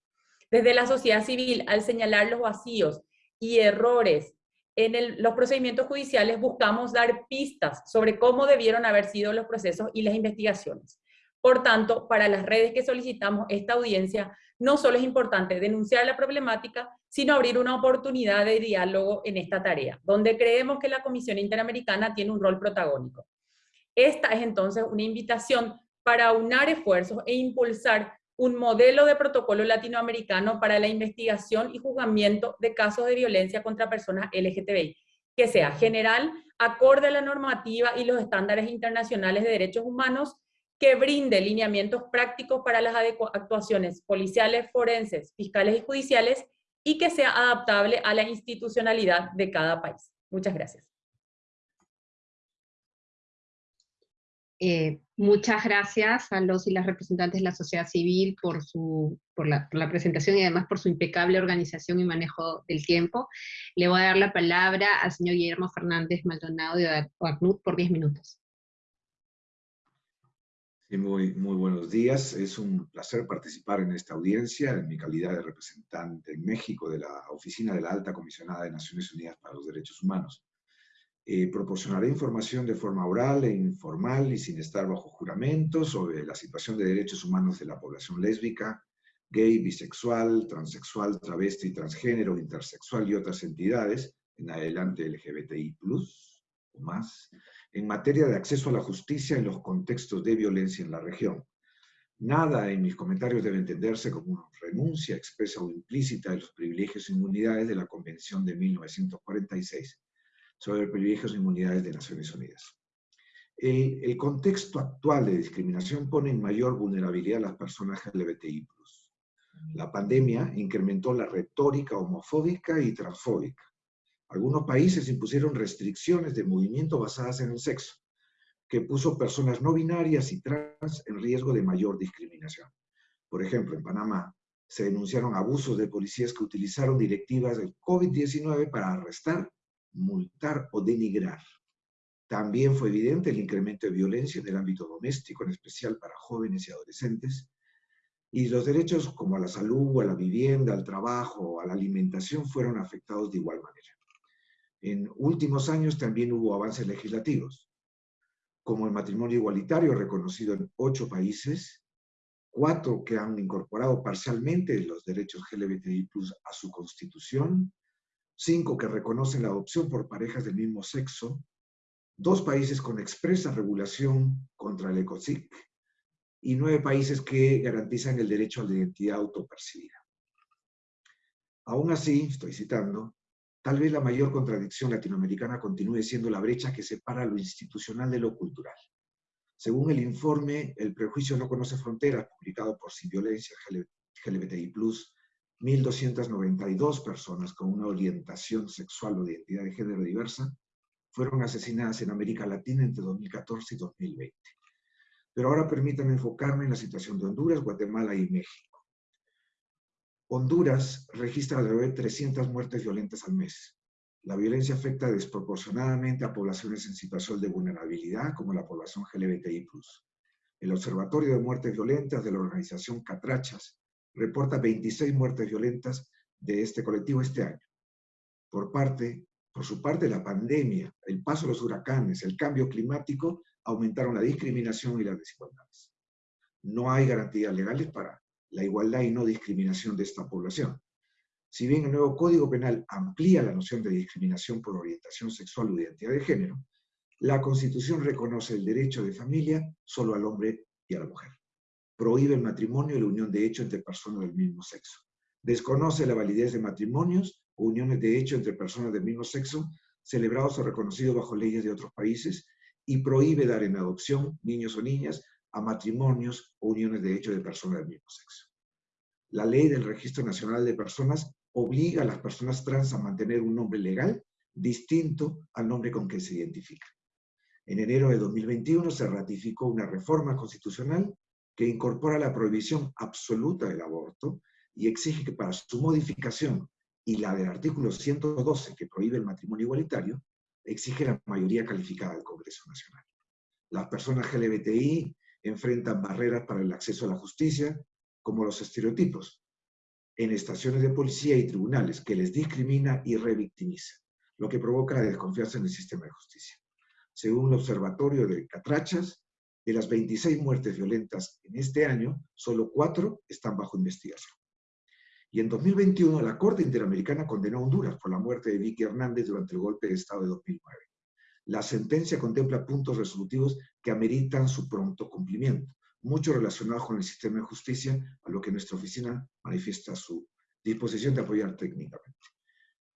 Desde la sociedad civil, al señalar los vacíos y errores en los procedimientos judiciales buscamos dar pistas sobre cómo debieron haber sido los procesos y las investigaciones. Por tanto, para las redes que solicitamos esta audiencia, no solo es importante denunciar la problemática, sino abrir una oportunidad de diálogo en esta tarea, donde creemos que la Comisión Interamericana tiene un rol protagónico. Esta es entonces una invitación para unar esfuerzos e impulsar un modelo de protocolo latinoamericano para la investigación y juzgamiento de casos de violencia contra personas LGTBI, que sea general, acorde a la normativa y los estándares internacionales de derechos humanos, que brinde lineamientos prácticos para las actuaciones policiales, forenses, fiscales y judiciales, y que sea adaptable a la institucionalidad de cada país. Muchas gracias. Eh, muchas gracias a los y las representantes de la sociedad civil por, su, por, la, presentación y además por su impecable organización y manejo del tiempo. Le voy a dar la palabra al señor Guillermo Fernández Maldonado de ACNUD por 10 minutos. Sí, muy, muy buenos días. Es un placer participar en esta audiencia en mi calidad de representante en México de la Oficina de la Alta Comisionada de Naciones Unidas para los Derechos Humanos. Eh, proporcionaré información de forma oral e informal y sin estar bajo juramento sobre la situación de derechos humanos de la población lésbica, gay, bisexual, transexual, travesti, transgénero, intersexual y otras entidades, en adelante LGBTI+, o más, en materia de acceso a la justicia en los contextos de violencia en la región. Nada en mis comentarios debe entenderse como una renuncia expresa o implícita de los privilegios e inmunidades de la Convención de 1946 sobre privilegios e inmunidades de Naciones Unidas. El, contexto actual de discriminación pone en mayor vulnerabilidad a las personas LGBTI+. La pandemia incrementó la retórica homofóbica y transfóbica. Algunos países impusieron restricciones de movimiento basadas en el sexo, que puso personas no binarias y trans en riesgo de mayor discriminación. Por ejemplo, en Panamá se denunciaron abusos de policías que utilizaron directivas del COVID-19 para arrestar multar o denigrar. También fue evidente el incremento de violencia en el ámbito doméstico, en especial para jóvenes y adolescentes, y los derechos como a la salud, a la vivienda, al trabajo, a la alimentación fueron afectados de igual manera. En últimos años también hubo avances legislativos, como el matrimonio igualitario reconocido en ocho países, cuatro que han incorporado parcialmente los derechos LGBTI a su constitución, cinco que reconocen la adopción por parejas del mismo sexo, dos países con expresa regulación contra el ECOSIC y nueve países que garantizan el derecho a la identidad autopercibida. Aún así, estoy citando, tal vez la mayor contradicción latinoamericana continúe siendo la brecha que separa lo institucional de lo cultural. Según el informe El prejuicio no conoce fronteras, publicado por Sin Violencia LGBTI+, 1.292 personas con una orientación sexual o identidad de género diversa fueron asesinadas en América Latina entre 2014 y 2020. Pero ahora permítanme enfocarme en la situación de Honduras, Guatemala y México. Honduras registra alrededor de 300 muertes violentas al mes. La violencia afecta desproporcionadamente a poblaciones en situación de vulnerabilidad, como la población LGBTI+. El Observatorio de Muertes Violentas de la organización Catrachas reporta 26 muertes violentas de este colectivo este año. Por, parte, por su parte, la pandemia, el paso de los huracanes, el cambio climático aumentaron la discriminación y las desigualdades. No hay garantías legales para la igualdad y no discriminación de esta población. Si bien el nuevo Código Penal amplía la noción de discriminación por orientación sexual o identidad de género, la Constitución reconoce el derecho de familia solo al hombre y a la mujer. Prohíbe el matrimonio y la unión de hecho entre personas del mismo sexo. Desconoce la validez de matrimonios o uniones de hecho entre personas del mismo sexo celebrados o reconocidos bajo leyes de otros países y prohíbe dar en adopción niños o niñas a matrimonios o uniones de hecho de personas del mismo sexo. La ley del Registro Nacional de Personas obliga a las personas trans a mantener un nombre legal distinto al nombre con que se identifican. En enero de 2021 se ratificó una reforma constitucional que incorpora la prohibición absoluta del aborto y exige que para su modificación y la del artículo 112 que prohíbe el matrimonio igualitario, exige la mayoría calificada del Congreso Nacional. Las personas LGBTI enfrentan barreras para el acceso a la justicia, como los estereotipos, en estaciones de policía y tribunales, que les discrimina y revictimiza, lo que provoca la desconfianza en el sistema de justicia. Según el Observatorio de Catrachas, de las 26 muertes violentas en este año, solo cuatro están bajo investigación. Y en 2021, la Corte Interamericana condenó a Honduras por la muerte de Vicky Hernández durante el golpe de Estado de 2009. La sentencia contempla puntos resolutivos que ameritan su pronto cumplimiento, mucho relacionados con el sistema de justicia, a lo que nuestra oficina manifiesta su disposición de apoyar técnicamente.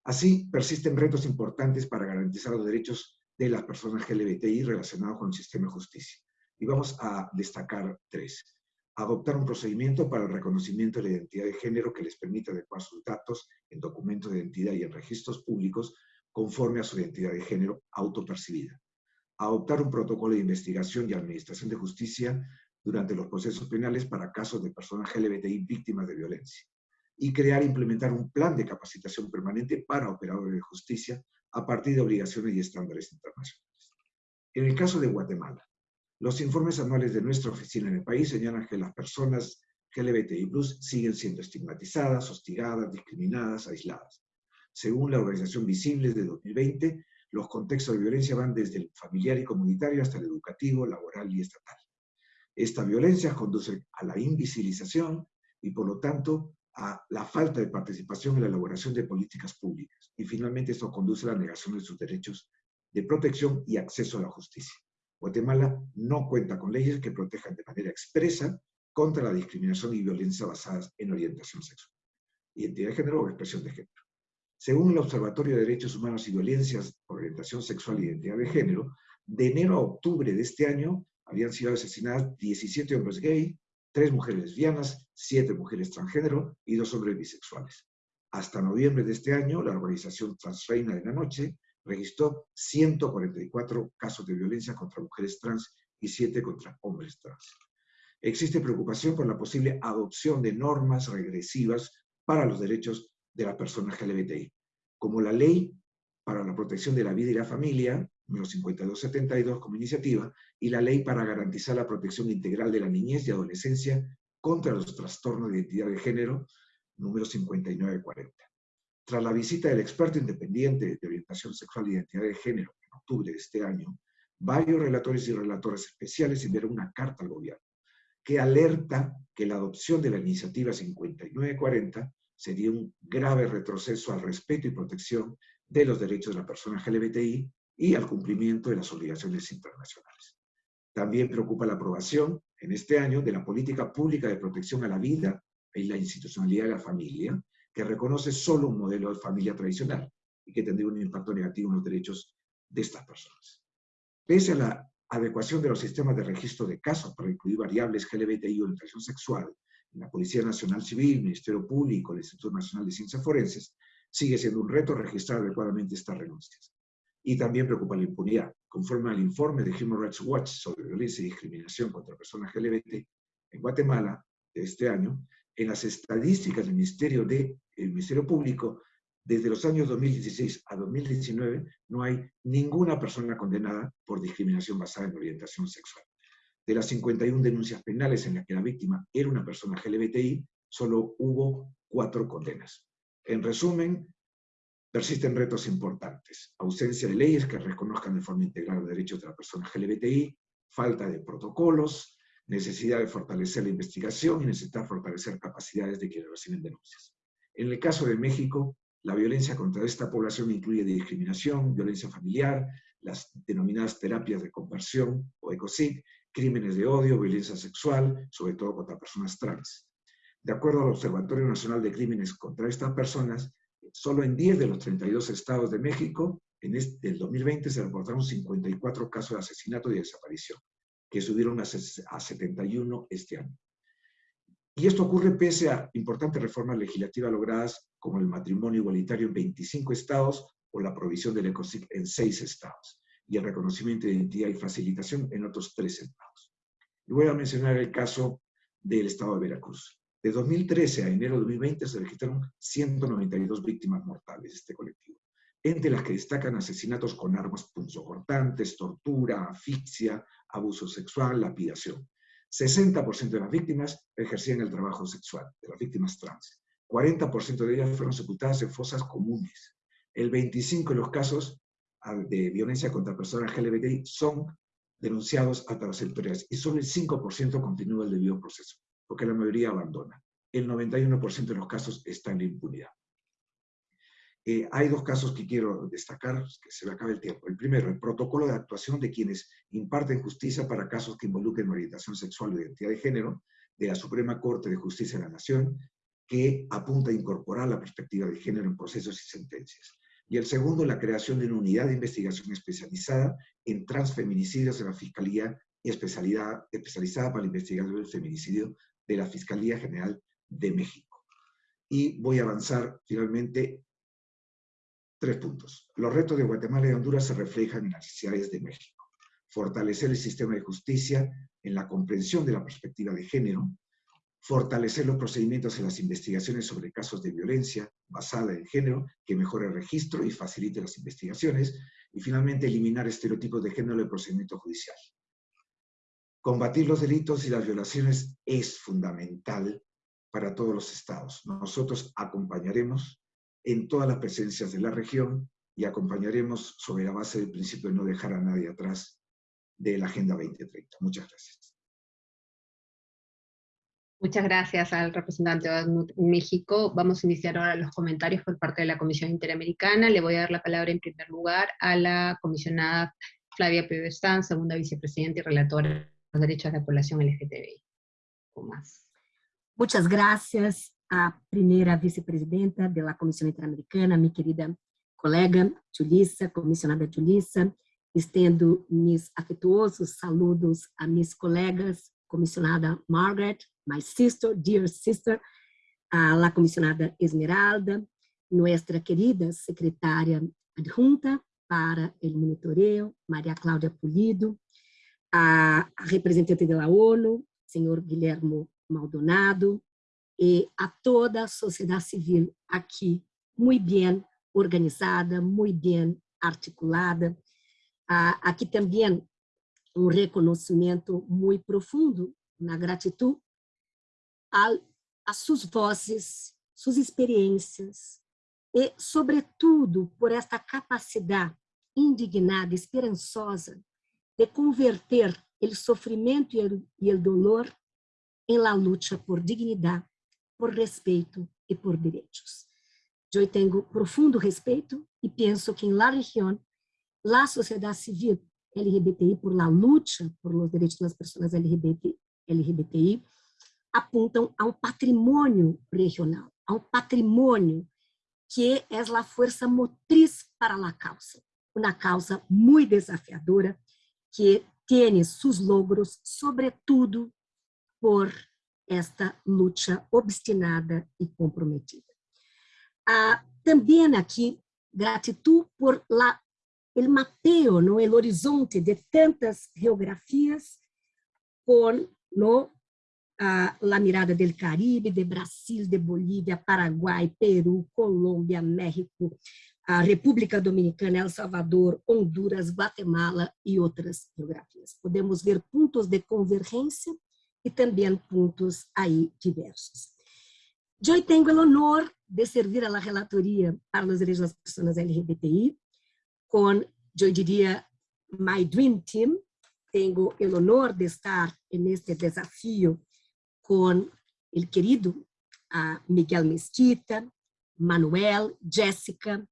Así, persisten retos importantes para garantizar los derechos de las personas LGBTI relacionados con el sistema de justicia. Y vamos a destacar tres adoptar un procedimiento para el reconocimiento de la identidad de género que les permita adecuar sus datos en documentos de identidad y en registros públicos conforme a su identidad de género autopercibida. Adoptar un protocolo de investigación y administración de justicia durante los procesos penales para casos de personas LGBTI víctimas de violencia. Y crear e implementar un plan de capacitación permanente para operadores de justicia a partir de obligaciones y estándares internacionales. En el caso de Guatemala, los informes anuales de nuestra oficina en el país señalan que las personas LGBTI+, siguen siendo estigmatizadas, hostigadas, discriminadas, aisladas. Según la organización Visibles de 2020, los contextos de violencia van desde el familiar y comunitario hasta el educativo, laboral y estatal. Esta violencia conduce a la invisibilización y, por lo tanto, a la falta de participación en la elaboración de políticas públicas. Y finalmente esto conduce a la negación de sus derechos de protección y acceso a la justicia. Guatemala no cuenta con leyes que protejan de manera expresa contra la discriminación y violencia basadas en orientación sexual, identidad de género o expresión de género. Según el Observatorio de Derechos Humanos y Violencias por Orientación Sexual e Identidad de Género, de enero a octubre de este año habían sido asesinadas 17 hombres gay, 3 mujeres lesbianas, 7 mujeres transgénero y 2 hombres bisexuales. Hasta noviembre de este año, la organización Transreina de la Noche registró 144 casos de violencia contra mujeres trans y 7 contra hombres trans. Existe preocupación por la posible adopción de normas regresivas para los derechos de las personas LGBTI, como la Ley para la Protección de la Vida y la Familia, número 5272 como iniciativa, y la Ley para garantizar la protección integral de la niñez y adolescencia contra los trastornos de identidad de género, número 5940. Tras la visita del experto independiente de orientación sexual e identidad de género en octubre de este año, varios relatores y relatoras especiales enviaron una carta al gobierno que alerta que la adopción de la iniciativa 5940 sería un grave retroceso al respeto y protección de los derechos de la persona LGBTI y al cumplimiento de las obligaciones internacionales. También preocupa la aprobación en este año de la política pública de protección a la vida y la institucionalidad de la familia, que reconoce solo un modelo de familia tradicional y que tendría un impacto negativo en los derechos de estas personas. Pese a la adecuación de los sistemas de registro de casos para incluir variables LGBTI o orientación sexual en la Policía Nacional Civil, Ministerio Público, el Instituto Nacional de Ciencias Forenses, sigue siendo un reto registrar adecuadamente estas renuncias. Y también preocupa la impunidad. Conforme al informe de Human Rights Watch sobre violencia y discriminación contra personas LGBT en Guatemala de este año, en las estadísticas del Ministerio, de, Ministerio Público, desde los años 2016 a 2019, no hay ninguna persona condenada por discriminación basada en orientación sexual. De las 51 denuncias penales en las que la víctima era una persona LGBTI, solo hubo cuatro condenas. En resumen, persisten retos importantes. Ausencia de leyes que reconozcan de forma integral los derechos de la persona LGBTI, falta de protocolos, necesidad de fortalecer la investigación y necesidad de fortalecer capacidades de quienes reciben denuncias. En el caso de México, la violencia contra esta población incluye discriminación, violencia familiar, las denominadas terapias de conversión o ECOSIC, crímenes de odio, violencia sexual, sobre todo contra personas trans. De acuerdo al Observatorio Nacional de Crímenes contra estas personas, solo en 10 de los 32 estados de México, en este, el 2020 se reportaron 54 casos de asesinato y desaparición que subieron a, 71 este año. Y esto ocurre pese a importantes reformas legislativas logradas como el matrimonio igualitario en 25 estados o la provisión del ECOSIC en 6 estados y el reconocimiento de identidad y facilitación en otros 3 estados. Y voy a mencionar el caso del estado de Veracruz. De 2013 a enero de 2020 se registraron 192 víctimas mortales de este colectivo entre las que destacan asesinatos con armas punzocortantes, tortura, asfixia, abuso sexual, lapidación. 60% de las víctimas ejercían el trabajo sexual, de las víctimas trans. 40% de ellas fueron sepultadas en fosas comunes. El 25% de los casos ah, de violencia contra personas LGBTI son denunciados a través sectoriales y solo el 5% continúa el debido proceso, porque la mayoría abandona. El 91% de los casos está en impunidad. Eh, hay dos casos que quiero destacar, que se me acaba el tiempo. El primero, el protocolo de actuación de quienes imparten justicia para casos que involucren orientación sexual o identidad de género de la Suprema Corte de Justicia de la Nación, que apunta a incorporar la perspectiva de género en procesos y sentencias. Y el segundo, la creación de una unidad de investigación especializada en transfeminicidios en la Fiscalía especialidad, especializada para la investigación del feminicidio de la Fiscalía General de México. Y voy a avanzar finalmente Tres puntos. Los retos de Guatemala y Honduras se reflejan en las necesidades de México. Fortalecer el sistema de justicia en la comprensión de la perspectiva de género, fortalecer los procedimientos en las investigaciones sobre casos de violencia basada en género, que mejore el registro y facilite las investigaciones, y finalmente eliminar estereotipos de género en el procedimiento judicial. Combatir los delitos y las violaciones es fundamental para todos los estados. Nosotros acompañaremos en todas las presencias de la región y acompañaremos sobre la base del principio de no dejar a nadie atrás de la Agenda 2030. Muchas gracias. Muchas gracias al representante de México. Vamos a iniciar ahora los comentarios por parte de la Comisión Interamericana. Le voy a dar la palabra en primer lugar a la comisionada Flavia Pebestán, segunda vicepresidenta y relatora los derechos de la población LGTBI. Muchas gracias. a primeira vice-presidenta da Comissão Interamericana, minha querida colega Julissa, comissionada Julissa, estendo meus afetuosos saludos a minhas colegas, comissionada Margaret, my sister, dear sister, a la comissionada Esmeralda, nossa querida secretária adjunta para o monitoreo, Maria Cláudia Pulido, a, representante da ONU, senhor Guilhermo Maldonado, e a toda a sociedade civil aqui, muito bem organizada, muito bem articulada. Aqui também um reconhecimento muito profundo na gratidão a suas vozes, suas experiências e, sobretudo, por esta capacidade indignada, esperançosa de converter o sofrimento e o dolor em la luta por dignidade por respeito e por direitos. Eu tenho profundo respeito e penso que em la região, la sociedade civil LGBTI por la luta por los direitos das pessoas LGBT, LGBTI apontam a um patrimônio regional, a um patrimônio que é a força motriz para a causa, uma causa muito desafiadora que tem seus logros, sobretudo por esta luta obstinada e comprometida. Ah, também aqui, gratidão por la, el mapeo, no, el horizonte de tantas geografias com no, a la mirada del Caribe, de Brasil, de Bolívia, Paraguai, Peru, Colômbia, México, a República Dominicana, El Salvador, Honduras, Guatemala e outras geografias. Podemos ver pontos de convergência e também pontos aí diversos. Eu tenho o honor de servir a relatoria para os direitos das pessoas LGBTI com, eu diria, my dream team. Tenho o honor de estar neste desafio com o querido Miguel Mesquita, Manuel, Jéssica,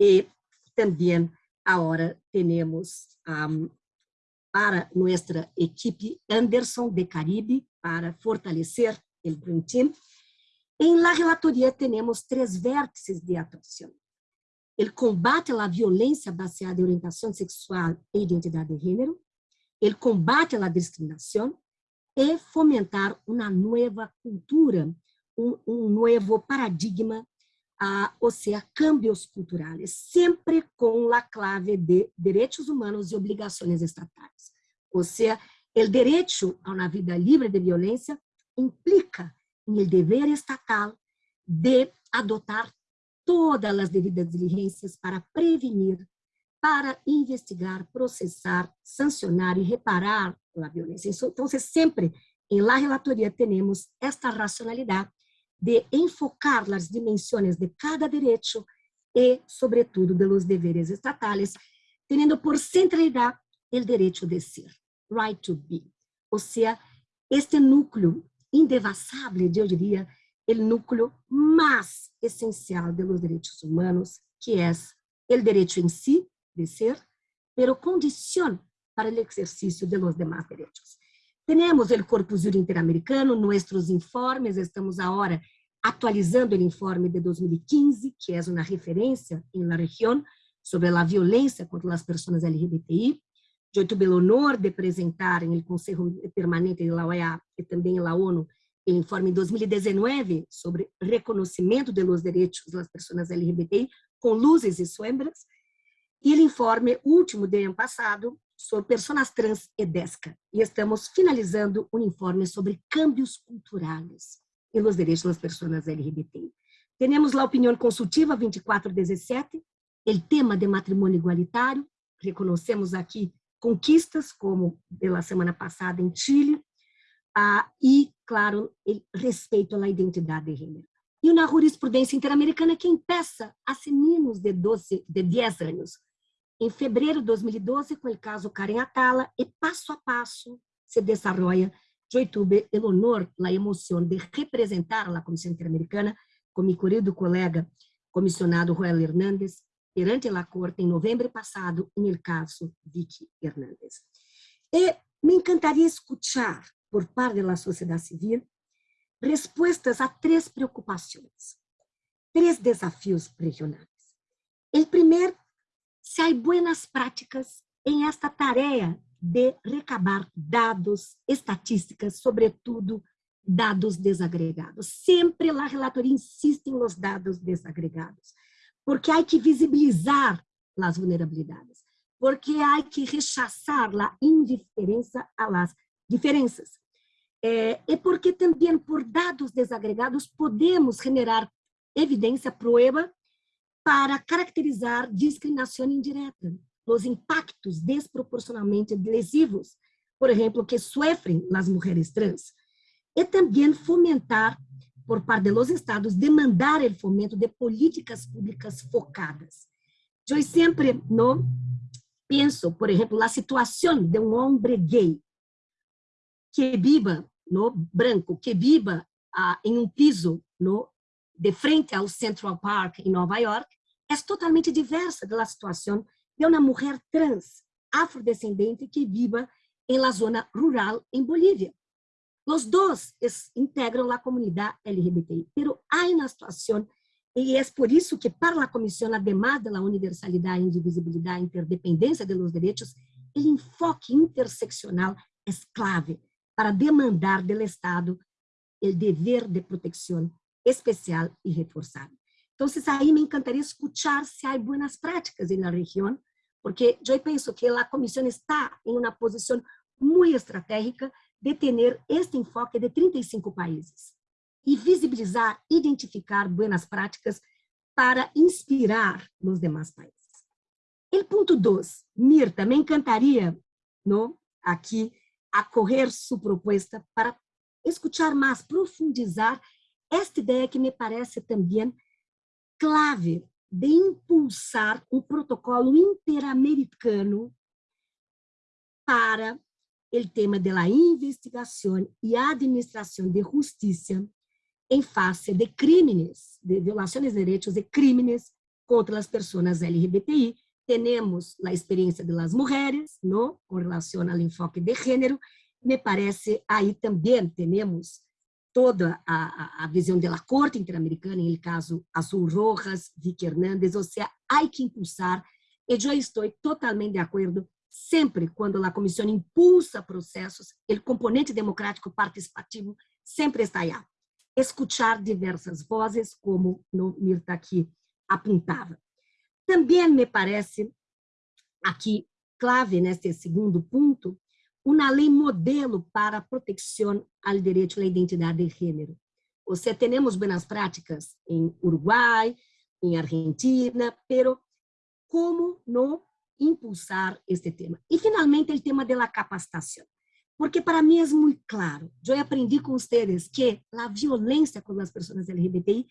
e também agora temos um, para nossa equipe Anderson de Caribe para fortalecer o Dream Team. Em la relatoria temos três vértices de atuação. O combate à violência baseada em orientação sexual e identidade de gênero, o combate à discriminação e fomentar uma nova cultura, um, um novo paradigma a, o sea, cambios culturales, sempre com la clave de direitos humanos e obrigações estatais. Ou seja, o direito a uma vida livre de violência implica el dever estatal de adotar todas as devidas diligências para prevenir, para investigar, processar, sancionar e reparar a violência. Então, sempre em la relatoria temos esta racionalidade de enfocar as dimensões de cada direito e, sobretudo, de los deveres estatales, tendo por centralidade o direito de ser, right to be. Ou seja, este núcleo indevassável, eu diria, o núcleo mais essencial de los direitos humanos, que é o direito em si de ser, pero condição para o exercício de los demás direitos. Temos o Corpus Jurídico Interamericano, nossos informes, estamos agora atualizando o informe de 2015, que é uma referência na região sobre a violência contra as pessoas LGBTI. Eu tive o honor de apresentar no Conselho Permanente da OEA e também na ONU o informe 2019 sobre reconhecimento dos direitos das pessoas LGBTI, com luzes e sombras, e o informe último do ano passado sobre pessoas trans e DESCA. E estamos finalizando um informe sobre cambios culturais e os direitos das pessoas LGBTI. Temos a opinião consultiva 2417, o tema de matrimônio igualitário, reconhecemos aqui conquistas, como pela semana passada em Chile, ah, e, claro, respeito à identidade de gênero. E uma jurisprudência interamericana que impeça a meninos de, 12, de 10 anos em fevereiro de 2012, com o caso Karen Atala, e passo a passo se desenvolve. Eu tive o honor, a emoção de representar a Comissão Interamericana com meu querido colega comissionado Joel Hernández perante a Corte em novembro passado, no caso Vicky Hernández. E me encantaria escutar, por parte da sociedade civil, respostas a três preocupações, três desafios regionais. O primeiro se há boas práticas em esta tarefa de recabar dados, estatísticas, sobretudo dados desagregados. Sempre a relatoria insiste nos dados desagregados, porque há que visibilizar as vulnerabilidades, porque há que rechaçar a indiferença las diferenças. É, e porque também por dados desagregados podemos generar evidência, prova para caracterizar discriminação indireta, os impactos desproporcionalmente lesivos, por exemplo, que sofrem as mulheres trans, e também fomentar, por parte dos estados, demandar o fomento de políticas públicas focadas. Eu sempre no penso, por exemplo, a situação de um homem gay que viva no branco, que viva ah, em um piso no de frente ao Central Park em Nova York, é totalmente diversa da situação de uma mulher trans afrodescendente que viva em la zona rural em Bolívia. Os dois integram a comunidade LGBTI, pero há uma situação e é por isso que para a comissão, además da universalidade, indivisibilidade, interdependência de los direitos, o enfoque interseccional é clave para demandar do Estado el deber de protección especial y reforzado. Entonces, ahí me encantaría escuchar si hay buenas prácticas en la región, porque yo pienso que la Comisión está en una posición muy estratégica de tener este enfoque de 35 países y visibilizar, identificar buenas prácticas para inspirar los demás países. El punto 2, Mirta, me encantaría ¿no? aquí acorrer su propuesta para escuchar más, profundizar esta idea que me parece también clave de impulsar um protocolo interamericano para o tema da investigação e administração de justiça em face de crimes, de violações de direitos e crimes contra as pessoas LGBTI. Temos a experiência das mulheres, não, com relação ao enfoque de gênero. Me parece aí também temos toda a, a, visão da Corte Interamericana, em caso Azul Rojas, Vicky Hernández, ou seja, há que impulsar, e eu estou totalmente de acordo, sempre quando a comissão impulsa processos, o componente democrático participativo sempre está aí. Escuchar diversas vozes, como no Mirta aqui apontava. Também me parece, aqui, clave neste segundo ponto, uma lei modelo para a proteção ao direito à identidade de gênero. Ou seja, temos boas práticas em Uruguai, em Argentina, pero como não impulsar este tema? E, finalmente, o tema da capacitação. Porque para mim é muito claro, eu aprendi com vocês que a violência com as pessoas LGBTI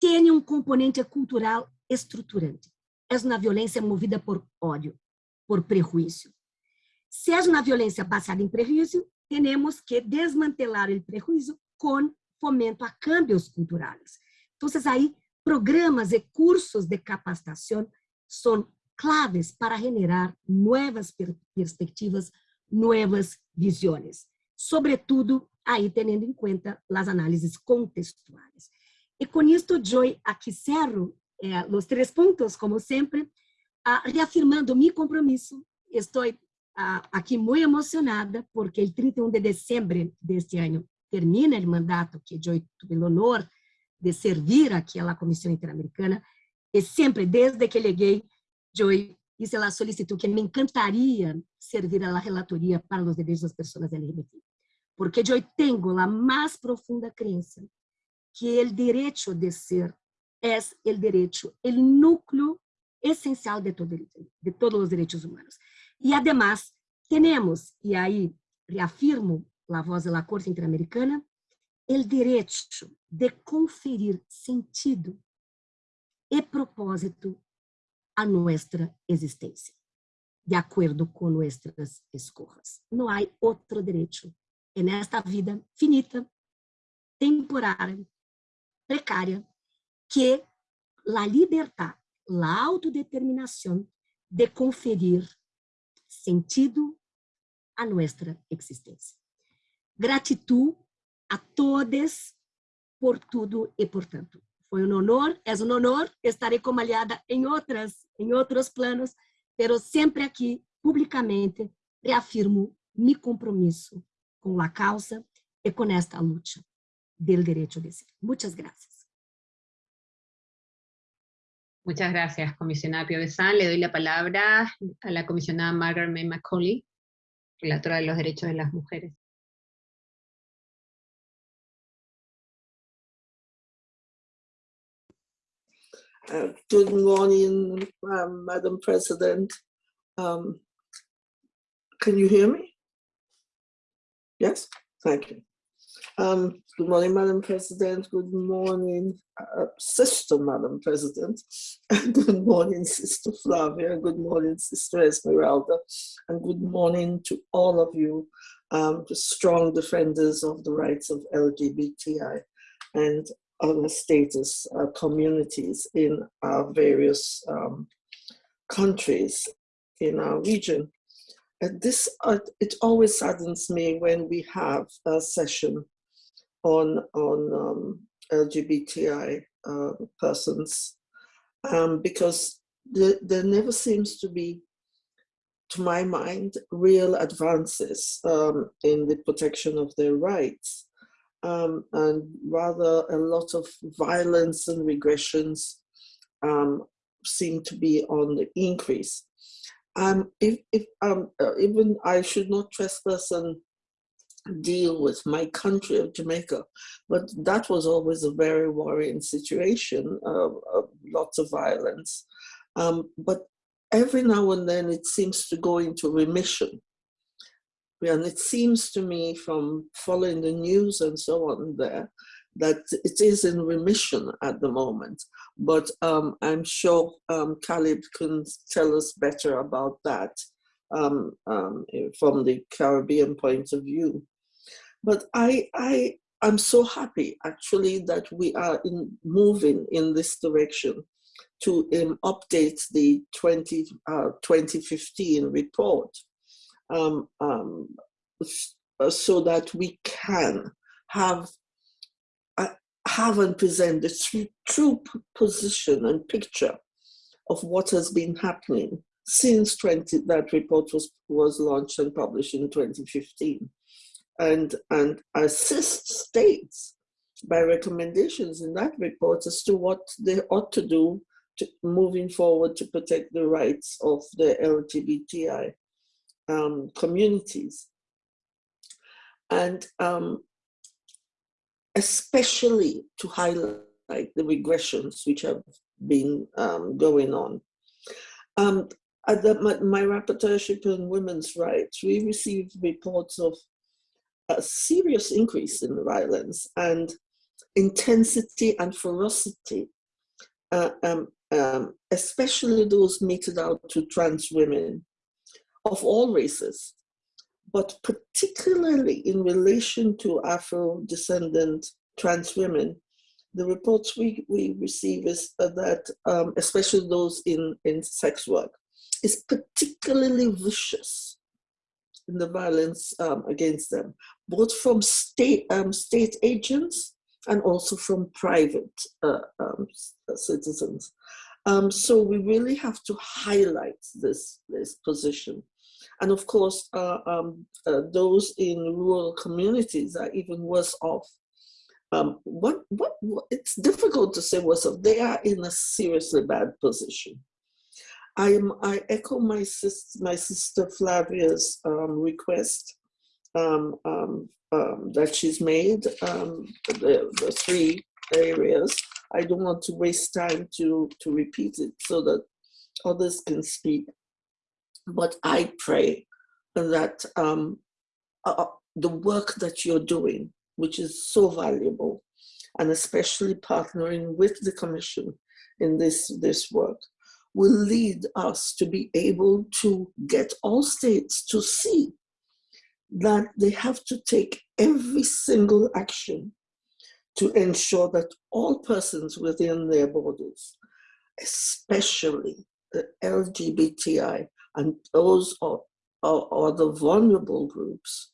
tem um componente cultural estruturante. É uma violência movida por ódio, por prejuízo. Se é uma violência baseada em prejuízo, temos que desmantelar o prejuízo com fomento a cambios culturais. Então, aí, programas e cursos de capacitação são claves para generar novas per perspectivas, novas visões. Sobretudo, aí tendo em conta as análises contextuais. E com isto, eu aqui cerro eh, os três pontos, como sempre, ah, reafirmando meu compromisso. Estou aqui muito emocionada, porque o 31 de dezembro deste ano termina o mandato que eu tive o honor de servir aqui à Comissão Interamericana, e sempre, desde que cheguei, eu hice a solicitud que me encantaria servir la relatoria para os direitos das pessoas LGBT, porque eu tenho a mais profunda crença que o direito de ser é o direito, o núcleo essencial de, todo, de todos os direitos humanos. E, además, temos, e aí reafirmo a voz da Corte Interamericana, o direito de conferir sentido e propósito a nossa existência, de acordo com nossas escolhas. Não há outro direito nesta vida finita, temporária, precária, que a liberdade, a autodeterminação de conferir sentido a nossa existência. Gratidão a todos por tudo e por tanto. Foi um honor, é um honor, estarei como aliada em outras, em outros planos, pero sempre aqui, publicamente, reafirmo meu compromisso com a causa e com esta luta do direito de ser. Muitas graças. Muchas gracias, comisionada Pio Besan. Le doy la palabra a la comisionada Margaret May Macaulay, relatora de los derechos de las mujeres. Uh, good morning, um, Madam President. Um, can you hear me? Yes, thank you. Um, good morning, Madam President. Good morning, uh, Sister Madam President. good morning, Sister Flavia. Good morning, Sister Esmeralda. And good morning to all of you, um, the strong defenders of the rights of LGBTI and other status uh, communities in our various um, countries in our region. And this, uh, it always saddens me when we have a session on, on um, LGBTI uh, persons um, because there, there, never seems to be, to my mind, real advances um, in the protection of their rights. um, and rather a lot of violence and regressions um, seem to be on the increase. Um, if, if um, uh, even I should not trespass and deal with my country of Jamaica, but that was always a very worrying situation, uh, lots of violence. Um, but every now and then it seems to go into remission. And it seems to me from following the news and so on there, that it is in remission at the moment. But um, I'm sure um, Caleb can tell us better about that um, um, from the Caribbean point of view. But I, I, I'm so happy actually that we are in, moving in this direction to um, update the 20, uh, 2015 report um, um, so that we can have have and present the true, true position and picture of what has been happening since 20, that report was, was launched and published in 2015 and, and assist states by recommendations in that report as to what they ought to do to, moving forward to protect the rights of the LGBTI um, communities. And um, especially to highlight the regressions which have been um, going on. Um, at the, my, my rapporteurship on women's rights, we received reports of a serious increase in violence and intensity and ferocity, uh, um, um, especially those meted out to trans women of all races, but particularly in relation to Afro-descendant trans women, the reports we, we receive is that, um, especially those in, in sex work, is particularly vicious in the violence um, against them, both from state, um, state agents and also from private uh, um, citizens. Um, so we really have to highlight this, this position. And of course, uh, um, uh, those in rural communities are even worse off. Um, what, what, what, it's difficult to say worse off. They are in a seriously bad position. I, am, I echo my, sis, my sister Flavia's um, request um, um, um, that she's made, the, the three areas. I don't want to waste time to, to repeat it so that others can speak. But I pray that um, uh, uh, the work that you're doing, which is so valuable, and especially partnering with the Commission in this, this work, will lead us to be able to get all states to see that they have to take every single action to ensure that all persons within their borders, especially the LGBTI and those are, are, are the vulnerable groups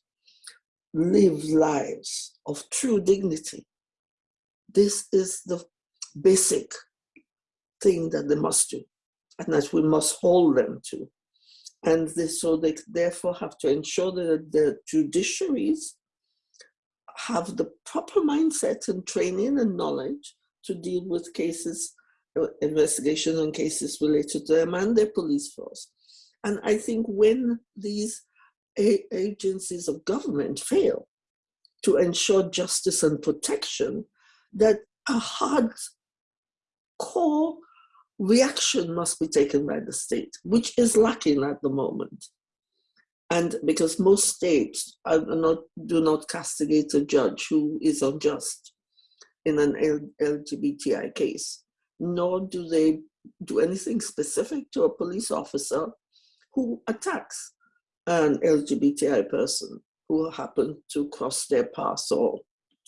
live lives of true dignity. This is the basic thing that they must do and that we must hold them to. And so they therefore have to ensure that the judiciaries have the proper mindset and training and knowledge to deal with cases, uh, investigations and cases related to them and their police force. And I think when these agencies of government fail to ensure justice and protection, that a hard core reaction must be taken by the state, which is lacking at the moment. And because most states not, do not castigate a judge who is unjust in an LGBTI case, nor do they do anything specific to a police officer who attacks an LGBTI person who happened to cross their path or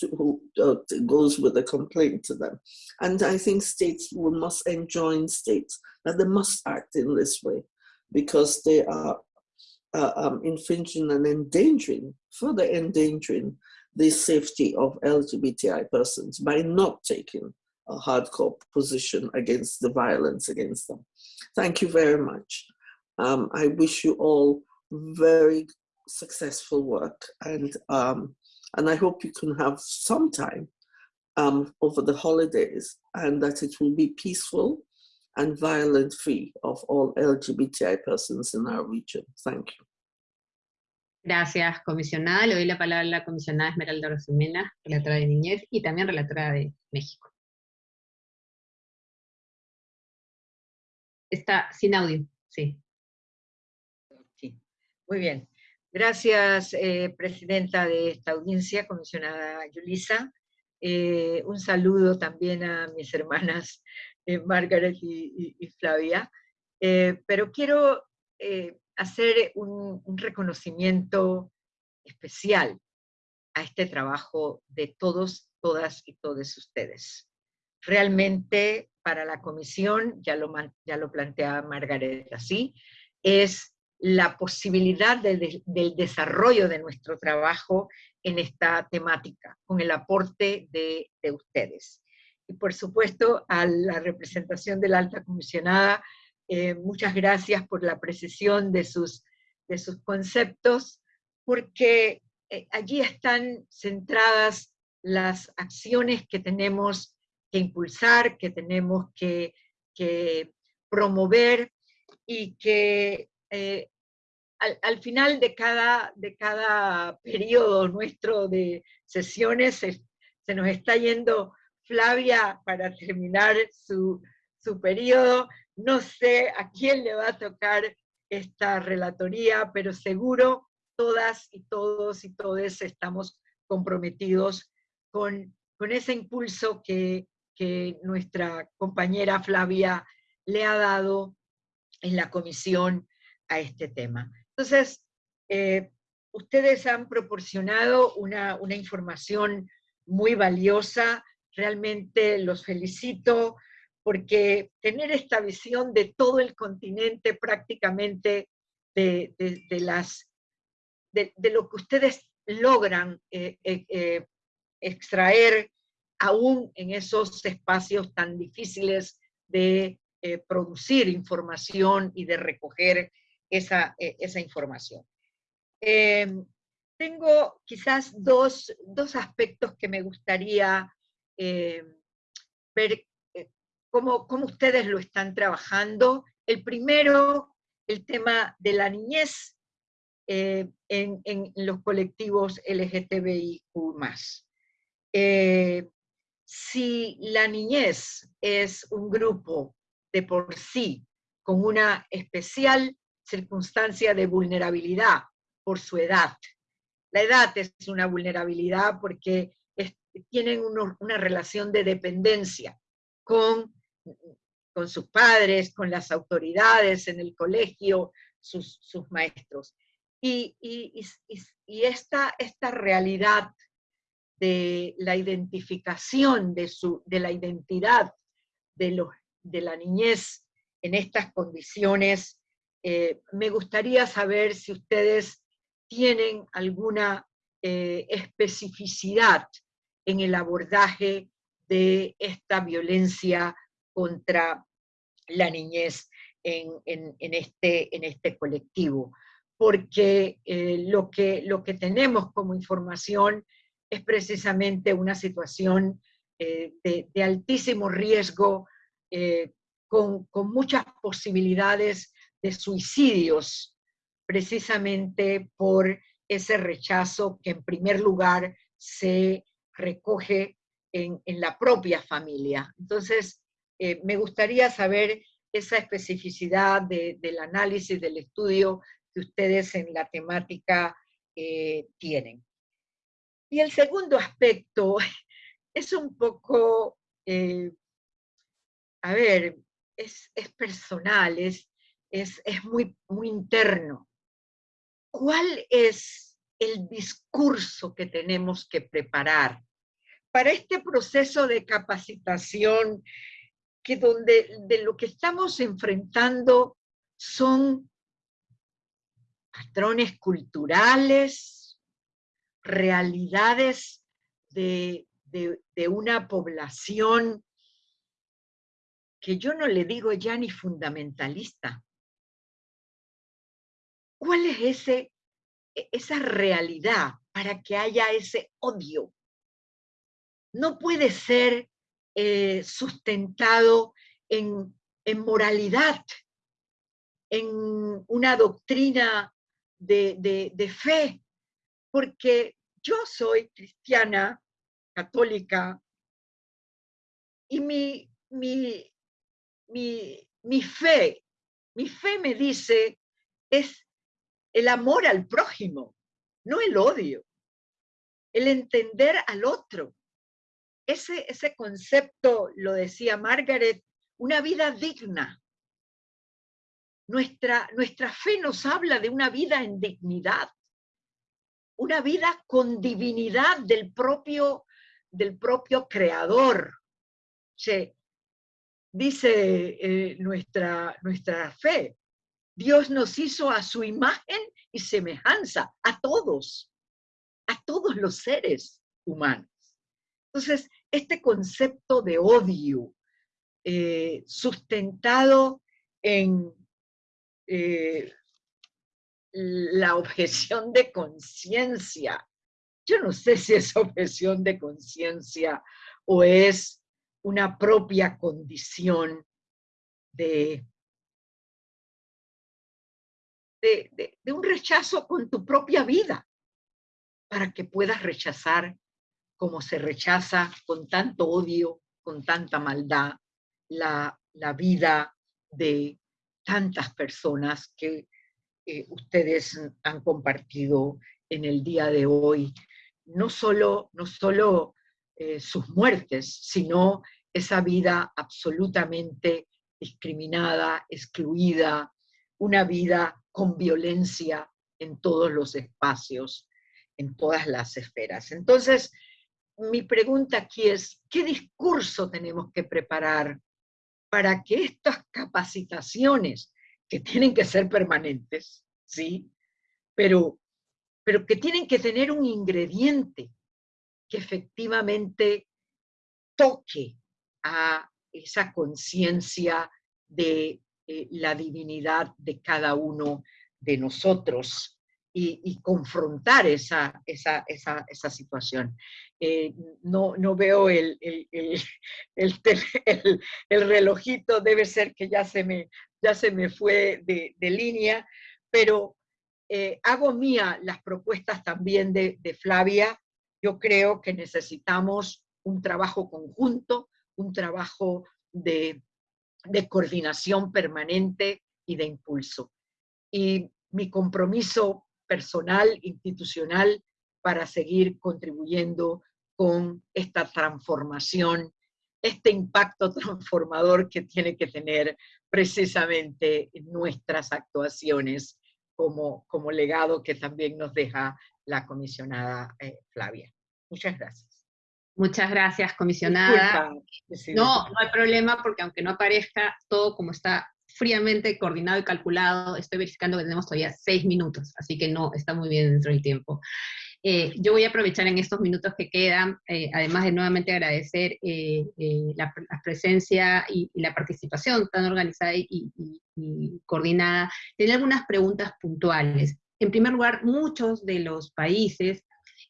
to, who uh, goes with a complaint to them. And I think states we must enjoin states that they must act in this way because they are uh, um, infringing and endangering, further endangering the safety of LGBTI persons by not taking a hardcore position against the violence against them. Thank you very much. Um, I wish you all very successful work. And, um, and I hope you can have some time um, over the holidays and that it will be peaceful and violent free of all LGBTI persons in our region. Thank you. Gracias, comisionada. Le doy la palabra a la comisionada Esmeralda Rosemena, relatora de Niñez y también relatora de México. Está sin audio, sí. Sí. Muy bien. Gracias, eh, presidenta de esta audiencia, comisionada Yulisa. Eh, un saludo también a mis hermanas eh, Margaret y, Flavia. pero quiero hacer un, un, reconocimiento especial a este trabajo de todos, todas y todos ustedes. Realmente para la comisión, ya lo, ya lo plantea Margaret así, es la posibilidad del desarrollo de nuestro trabajo en esta temática, con el aporte de, ustedes. Y por supuesto, a la representación de la alta comisionada, eh, muchas gracias por la precisión de sus, de sus conceptos, porque eh, allí están centradas las acciones que tenemos que impulsar, que tenemos que, promover y que eh, al, final de cada, de cada periodo nuestro de sesiones se, nos está yendo Flavia para terminar su, su periodo. No sé a quién le va a tocar esta relatoría, pero seguro todas y todos y todes estamos comprometidos con, con ese impulso que, que nuestra compañera Flavia le ha dado en la comisión a este tema. Entonces, eh, ustedes han proporcionado una, información muy valiosa, realmente los felicito, porque tener esta visión de todo el continente prácticamente, de, las, de, lo que ustedes logran eh, eh, extraer aún en esos espacios tan difíciles de producir información y de recoger esa, e, esa información. Em, tengo quizás dos, dos, aspectos que me gustaría em, ver eh, cómo, cómo, ustedes lo están trabajando. El primero, el tema de la niñez eh, en, en, los colectivos LGTBIQ+. Eh, si la niñez es un grupo de por sí con una especial circunstancia de vulnerabilidad por su edad. La edad es una vulnerabilidad porque tienen una relación de dependencia con, con sus padres, con las autoridades en el colegio, sus, sus maestros. Y, y, y, esta, esta realidad de la identificación de, su, de la identidad de, los, de la niñez en estas condiciones eh, me gustaría saber si ustedes tienen alguna eh, especificidad en el abordaje de esta violencia contra la niñez en, este, en este, colectivo. Porque eh, lo, que, lo que tenemos como información es precisamente una situación de, altísimo riesgo, con, con, muchas posibilidades de suicidios, precisamente por ese rechazo que en primer lugar se recoge en, la propia familia. Entonces, eh, me gustaría saber esa especificidad del análisis, del estudio que ustedes en la temática eh, tienen. Y el segundo aspecto es un poco, eh, a ver, es, es personal, es, es, muy, muy interno. ¿Cuál es el discurso que tenemos que preparar para este proceso de capacitación que donde de lo que estamos enfrentando son patrones culturales, realidades de, de, una población que yo no le digo ya ni fundamentalista, ¿Cuál es ese e, esa realidad para que haya ese odio. No puede ser eh, sustentado en, moralidad, en una doctrina de, fe, porque yo soy cristiana, católica, y mi, mi, mi, fe, mi fe me dice es el amor al prójimo, no el odio, el entender al otro. Ese, ese concepto, lo decía Margaret, una vida digna. Nuestra, nuestra fe nos habla de una vida en dignidad, una vida con divinidad del propio, del propio creador. dice eh, nuestra, nuestra fe, Dios nos hizo a su imagen y semejanza, a todos, a todos los seres humanos. Entonces, este concepto de odio eh, sustentado en eh, la objeción de conciencia, yo no sé si es objeción de conciencia o es una propia condición de de, un rechazo con tu propia vida, para que puedas rechazar como se rechaza con tanto odio, con tanta maldad, la, vida de tantas personas que eh, ustedes han compartido en el día de hoy. No solo, no solo eh, sus muertes, sino esa vida absolutamente discriminada, excluida, una vida con violencia en todos los espacios, en todas las esferas. Entonces, mi pregunta aquí es, ¿qué discurso tenemos que preparar para que estas capacitaciones, que tienen que ser permanentes, ¿sí? Pero, pero que tienen que tener un ingrediente que efectivamente toque a esa conciencia de eh, la divinidad de cada uno de nosotros y, confrontar esa, esa, esa, esa situación. Eh, no, no, veo el, el, el, el, relojito, debe ser que ya se me, ya se me fue de, línea, pero eh, hago mía las propuestas también de Flavia. Yo creo que necesitamos un trabajo conjunto, un trabajo de de coordinación permanente y de impulso. Y mi compromiso personal, institucional, para seguir contribuyendo con esta transformación, este impacto transformador que tiene que tener precisamente nuestras actuaciones como, como legado que también nos deja la comisionada eh, Flavia. Muchas gracias. Muchas gracias, comisionada. no, no hay problema porque aunque no aparezca todo como está fríamente coordinado y calculado, estoy verificando que tenemos todavía seis minutos, así que no, está muy bien dentro del tiempo. Eh, yo voy a aprovechar en estos minutos que quedan, eh, además de nuevamente agradecer eh, la, presencia y, la participación tan organizada y, y coordinada, tener algunas preguntas puntuales. En primer lugar, muchos de los países,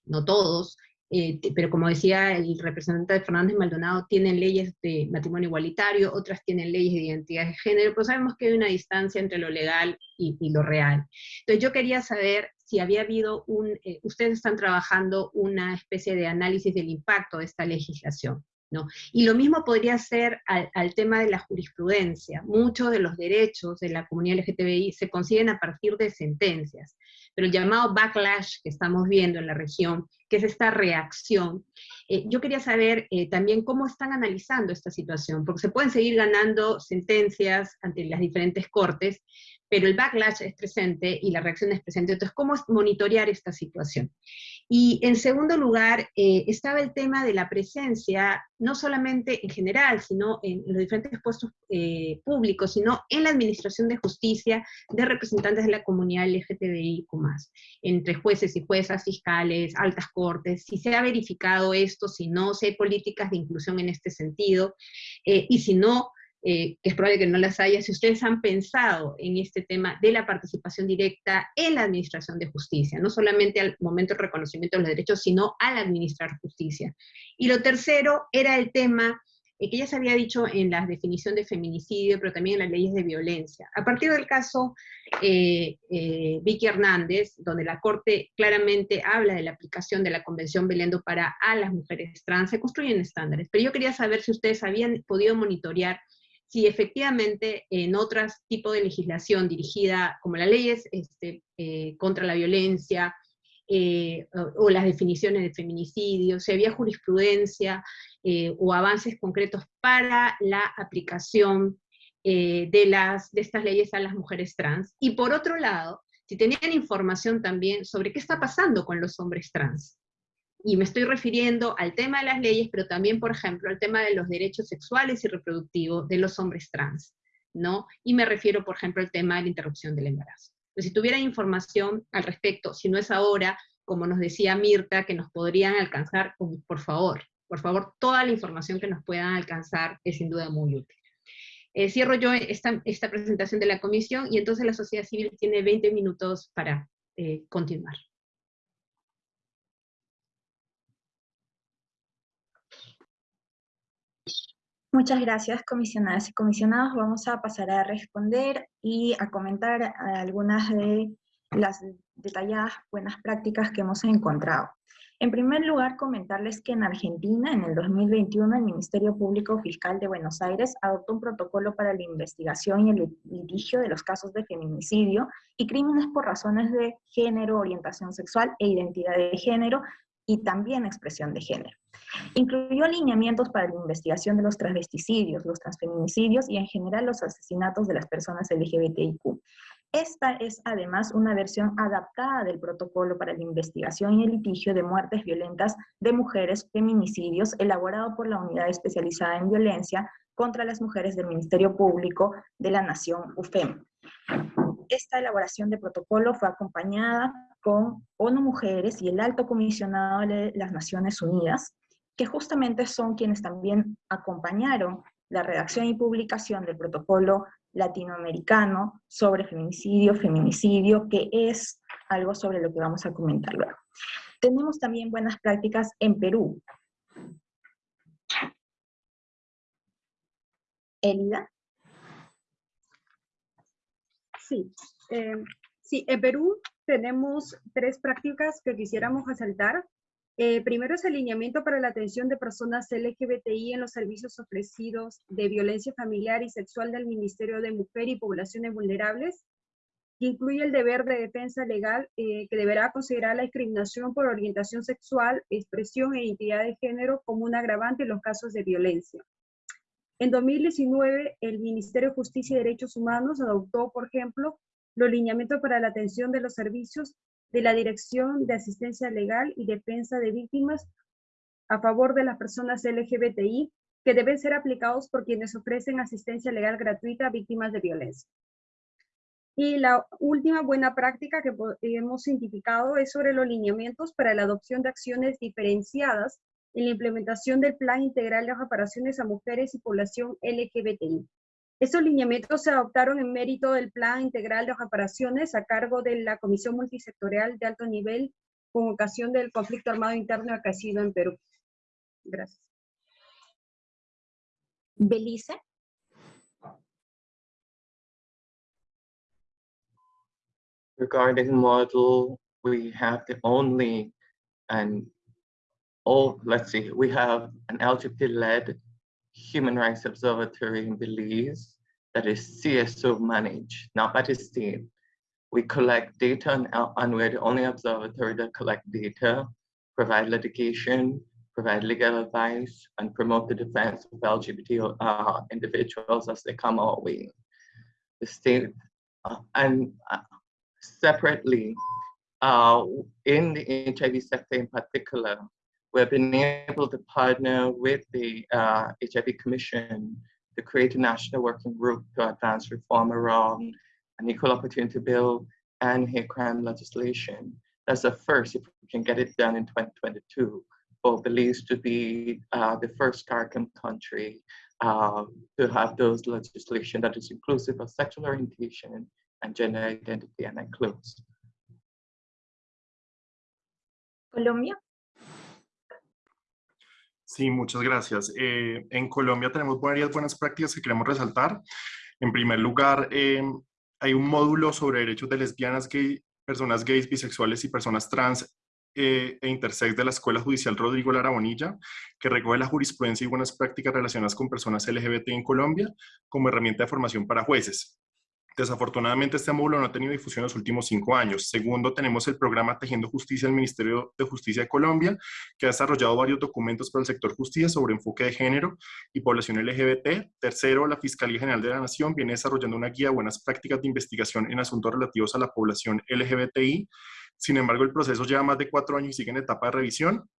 no todos, eh, pero como decía el representante de Fernández Maldonado, tienen leyes de matrimonio igualitario, otras tienen leyes de identidad de género, pero sabemos que hay una distancia entre lo legal y, lo real. Entonces yo quería saber si había habido un, eh, ustedes están trabajando una especie de análisis del impacto de esta legislación. ¿No? Y lo mismo podría ser al, al, tema de la jurisprudencia. Muchos de los derechos de la comunidad LGTBI se consiguen a partir de sentencias pero el llamado backlash que estamos viendo en la región, que es esta reacción, eh, yo quería saber eh, también cómo están analizando esta situación, porque se pueden seguir ganando sentencias ante las diferentes cortes, pero el backlash es presente y la reacción es presente. Entonces, ¿cómo monitorear esta situación? Y en segundo lugar, eh, estaba el tema de la presencia, no solamente en general, sino en los diferentes puestos eh, públicos, sino en la administración de justicia de representantes de la comunidad LGTBI, entre jueces y juezas, fiscales, altas cortes, si se ha verificado esto, si no, si hay políticas de inclusión en este sentido, eh, y si no, eh, que es probable que no las haya, si ustedes han pensado en este tema de la participación directa en la administración de justicia, no solamente al momento del reconocimiento de los derechos, sino al administrar justicia. Y lo tercero era el tema eh, que ya se había dicho en la definición de feminicidio, pero también en las leyes de violencia. A partir del caso eh, Vicky Hernández, donde la Corte claramente habla de la aplicación de la Convención Belendo para a las mujeres trans, se construyen estándares. Pero yo quería saber si ustedes habían podido monitorear si efectivamente en otros tipos de legislación dirigida, como las leyes este, eh, contra la violencia, eh, o, las definiciones de feminicidio, si había jurisprudencia eh, o avances concretos para la aplicación de, las, de estas leyes a las mujeres trans. Y por otro lado, si tenían información también sobre qué está pasando con los hombres trans y me estoy refiriendo al tema de las leyes, pero también, por ejemplo, al tema de los derechos sexuales y reproductivos de los hombres trans, ¿no? Y me refiero, por ejemplo, al tema de la interrupción del embarazo. Pues si tuvieran información al respecto, si no es ahora, como nos decía Mirta, que nos podrían alcanzar, por favor, por favor, toda la información que nos puedan alcanzar es sin duda muy útil. Eh, cierro yo esta, esta, presentación de la comisión y entonces la sociedad civil tiene 20 minutos para eh, continuar. Muchas gracias, comisionadas y comisionados. Vamos a pasar a responder y a comentar algunas de las detalladas buenas prácticas que hemos encontrado. En primer lugar, comentarles que en Argentina, en el 2021, el Ministerio Público Fiscal de Buenos Aires adoptó un protocolo para la investigación y el litigio de los casos de feminicidio y crímenes por razones de género, orientación sexual e identidad de género, y también expresión de género. Incluyó alineamientos para la investigación de los transvesticidios, los transfeminicidios y en general los asesinatos de las personas LGBTIQ. Esta es además una versión adaptada del protocolo para la investigación y el litigio de muertes violentas de mujeres, feminicidios, elaborado por la Unidad Especializada en Violencia contra las Mujeres del Ministerio Público de la Nación, UFEM. Esta elaboración de protocolo fue acompañada con ONU Mujeres y el Alto Comisionado de las Naciones Unidas, que justamente son quienes también acompañaron la redacción y publicación del protocolo latinoamericano sobre feminicidio, feminicidio, que es algo sobre lo que vamos a comentar luego. Tenemos también buenas prácticas en Perú. Elida. Sí, eh, sí, en Perú tenemos tres prácticas que quisiéramos resaltar. Eh, primero es el alineamiento para la atención de personas LGBTI en los servicios ofrecidos de violencia familiar y sexual del Ministerio de Mujer y Poblaciones Vulnerables, que incluye el deber de defensa legal eh, que deberá considerar la discriminación por orientación sexual, expresión e identidad de género como un agravante en los casos de violencia. En 2019, el Ministerio de Justicia y Derechos Humanos adoptó, por ejemplo, los lineamientos para la atención de los servicios de la Dirección de Asistencia Legal y Defensa de Víctimas a favor de las personas LGBTI que deben ser aplicados por quienes ofrecen asistencia legal gratuita a víctimas de violencia. Y la última buena práctica que hemos identificado es sobre los lineamientos para la adopción de acciones diferenciadas en la implementación del Plan Integral de Reparaciones a Mujeres y Población LGBTI. Estos lineamientos se adoptaron en mérito del Plan Integral de Reparaciones a cargo de la Comisión Multisectorial de Alto Nivel con ocasión del conflicto armado interno acaecido en Perú. Gracias. Belice. Regarding model, we have the only and oh, let's see, we have an LGBT-led Human Rights Observatory in Belize that is CSO managed, not by the state. We collect data and, and we're the only observatory that collect data, provide litigation, provide legal advice, and promote the defense of LGBT uh, individuals as they come our way. The state, uh, and uh, separately, uh, in the HIV sector in particular, we've been able to partner with the uh, HIV Commission to create a national working group to advance reform around an equal opportunity bill and hate crime legislation. That's the first, if we can get it done in 2022, for Belize to be uh, the first CARICOM country uh, to have those legislation that is inclusive of sexual orientation and gender identity. And includes. Colombia. Sí, muchas gracias. Eh, en Colombia tenemos varias buenas prácticas que queremos resaltar. En primer lugar, eh, hay un módulo sobre derechos de lesbianas, gay, personas gays, bisexuales y personas trans eh, e intersex de la Escuela Judicial Rodrigo Lara Bonilla, que recoge la jurisprudencia y buenas prácticas relacionadas con personas LGBT en Colombia como herramienta de formación para jueces. Desafortunadamente, este módulo no ha tenido difusión en los últimos cinco años. Segundo, tenemos el programa Tejiendo Justicia del Ministerio de Justicia de Colombia, que ha desarrollado varios documentos para el sector justicia sobre enfoque de género y población LGBT. Tercero, la Fiscalía General de la Nación viene desarrollando una guía de buenas prácticas de investigación en asuntos relativos a la población LGBTI. Sin embargo, el proceso lleva más de cuatro años y sigue en etapa de revisión.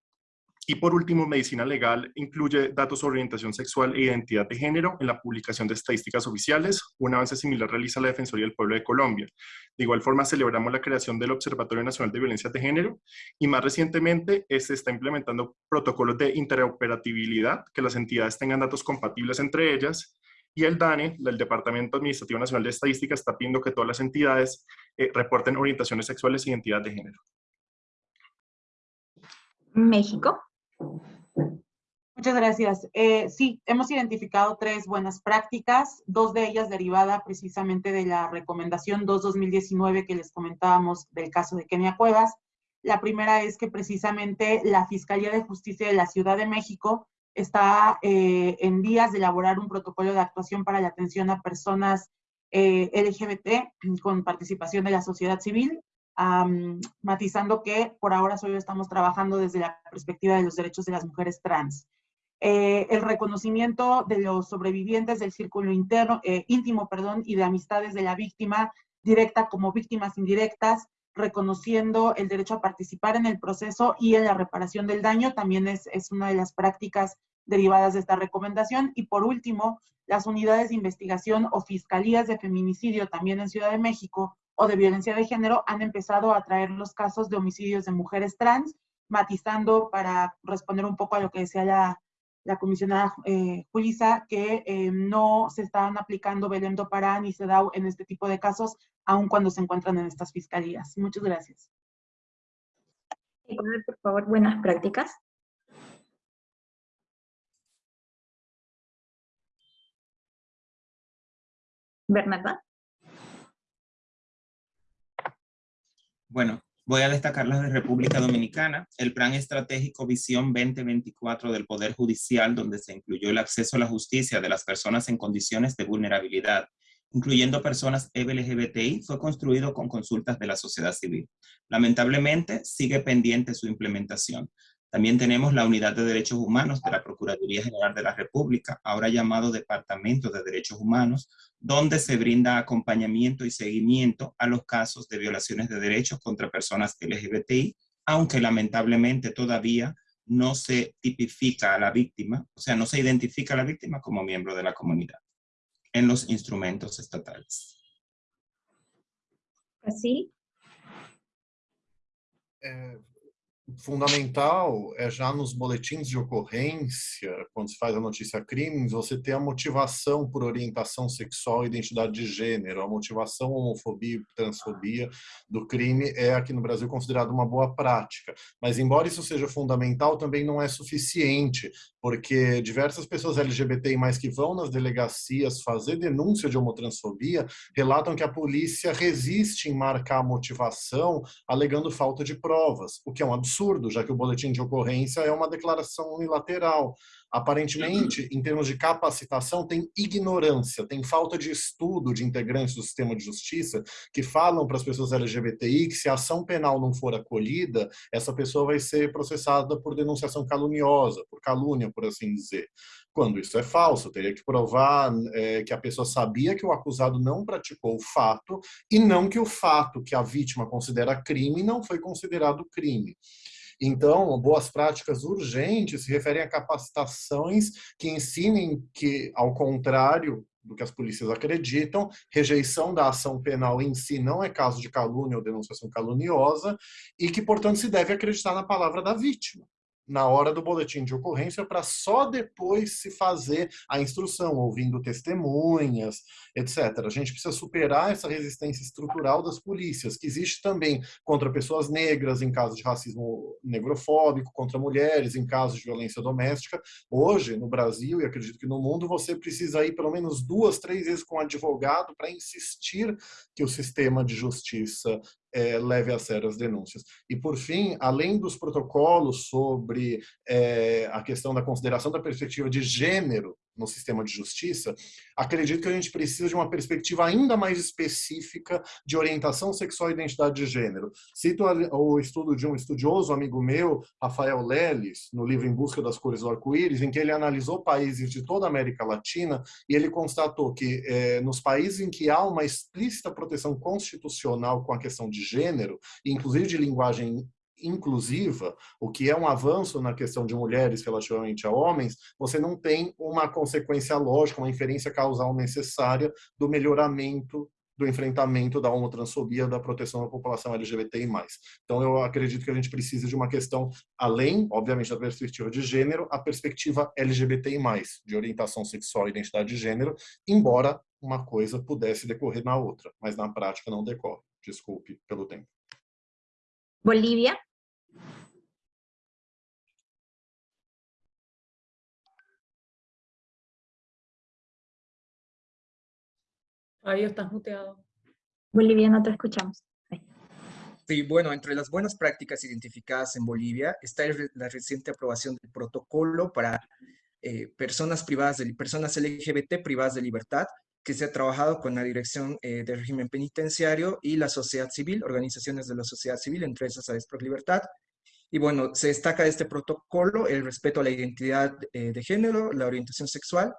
Y por último, medicina legal incluye datos sobre orientación sexual e identidad de género en la publicación de estadísticas oficiales. Un avance similar realiza la Defensoría del Pueblo de Colombia. De igual forma, celebramos la creación del Observatorio Nacional de Violencia de Género y más recientemente se está implementando protocolos de interoperabilidad, que las entidades tengan datos compatibles entre ellas. Y el DANE, el Departamento Administrativo Nacional de Estadística, está pidiendo que todas las entidades eh, reporten orientaciones sexuales e identidad de género. México. Muchas gracias. Eh, sí, hemos identificado tres buenas prácticas, dos de ellas derivadas precisamente de la recomendación 2-2019 que les comentábamos del caso de Kenia Cuevas. La primera es que precisamente la Fiscalía de Justicia de la Ciudad de México está eh, en vías de elaborar un protocolo de actuación para la atención a personas eh, LGBT con participación de la sociedad civil matizando que por ahora solo estamos trabajando desde la perspectiva de los derechos de las mujeres trans. Eh, el reconocimiento de los sobrevivientes del círculo interno, eh, íntimo perdón, y de amistades de la víctima directa como víctimas indirectas, reconociendo el derecho a participar en el proceso y en la reparación del daño, también es, es una de las prácticas derivadas de esta recomendación. Y por último, las unidades de investigación o fiscalías de feminicidio también en Ciudad de México o de violencia de género han empezado a traer los casos de homicidios de mujeres trans, matizando para responder un poco a lo que decía la, la comisionada eh, Julisa, que eh, no se están aplicando Belém do Pará ni CEDAW en este tipo de casos, aun cuando se encuentran en estas fiscalías. Muchas gracias. por favor, buenas prácticas. Bernarda. Bueno, voy a destacar las de República Dominicana, el Plan Estratégico Visión 2024 del Poder Judicial, donde se incluyó el acceso a la justicia de las personas en condiciones de vulnerabilidad, incluyendo personas LGBTI, fue construido con consultas de la sociedad civil. Lamentablemente, sigue pendiente su implementación. También tenemos la Unidad de Derechos Humanos de la Procuraduría General de la República, ahora llamado Departamento de Derechos Humanos, donde se brinda acompañamiento y seguimiento a los casos de violaciones de derechos contra personas LGBTI, aunque lamentablemente todavía no se tipifica a la víctima, o sea, no se identifica a la víctima como miembro de la comunidad en los instrumentos estatales. ¿Así? Eh, fundamental é já nos boletins de ocorrência, quando se faz a notícia crimes, você ter a motivação por orientação sexual e identidade de gênero. A motivação homofobia e transfobia do crime é aqui no Brasil considerado uma boa prática. Mas embora isso seja fundamental, também não é suficiente, porque diversas pessoas LGBTI mais que vão nas delegacias fazer denúncia de homotransfobia relatam que a polícia resiste em marcar a motivação alegando falta de provas, o que é um absurdo, já que o boletim de ocorrência é uma declaração unilateral. Aparentemente, em termos de capacitação, tem ignorância, tem falta de estudo de integrantes do sistema de justiça que falam para as pessoas LGBTI que se a ação penal não for acolhida, essa pessoa vai ser processada por denunciação caluniosa, por calúnia, por assim dizer. Quando isso é falso, teria que provar é, que a pessoa sabia que o acusado não praticou o fato e não que o fato que a vítima considera crime não foi considerado crime. Então, boas práticas urgentes se referem a capacitações que ensinem que, ao contrário do que as polícias acreditam, rejeição da ação penal em si não é caso de calúnia ou denunciação caluniosa e que, portanto, se deve acreditar na palavra da vítima na hora do boletim de ocorrência para só depois se fazer a instrução, ouvindo testemunhas, etc. A gente precisa superar essa resistência estrutural das polícias, que existe também contra pessoas negras em caso de racismo negrofóbico, contra mulheres em caso de violência doméstica. Hoje, no Brasil e acredito que no mundo, você precisa ir pelo menos duas, três vezes com um advogado para insistir que o sistema de justiça é, leve a sério as denúncias. E, por fim, além dos protocolos sobre é, a questão da consideração da perspectiva de gênero no sistema de justiça, acredito que a gente precisa de uma perspectiva ainda mais específica de orientação sexual e identidade de gênero. Cito o estudo de um estudioso amigo meu, Rafael Leles, no livro Em Busca das Cores do Arco-Íris, em que ele analisou países de toda a América Latina e ele constatou que é, nos países em que há uma explícita proteção constitucional com a questão de gênero, inclusive de linguagem inclusiva, o que é um avanço na questão de mulheres relativamente a homens, você não tem uma consequência lógica, uma inferência causal necessária do melhoramento do enfrentamento da homotransfobia, da proteção da população LGBTI+. Então, eu acredito que a gente precisa de uma questão, além, obviamente, da perspectiva de gênero, a perspectiva LGBTI+, de orientação sexual e identidade de gênero, embora uma coisa pudesse decorrer na outra, mas na prática não decorre. Desculpe pelo tempo. Bolívia. Ahí estás muteado. Bolivia, no te escuchamos. Sí, bueno, entre las buenas prácticas identificadas en Bolivia está la reciente aprobación del protocolo para eh, personas privadas de personas LGBT privadas de libertad, que se ha trabajado con la Dirección eh, del Régimen Penitenciario y la sociedad civil, organizaciones de la sociedad civil, entre esas por Libertad. Y bueno, se destaca de este protocolo el respeto a la identidad eh, de género, la orientación sexual,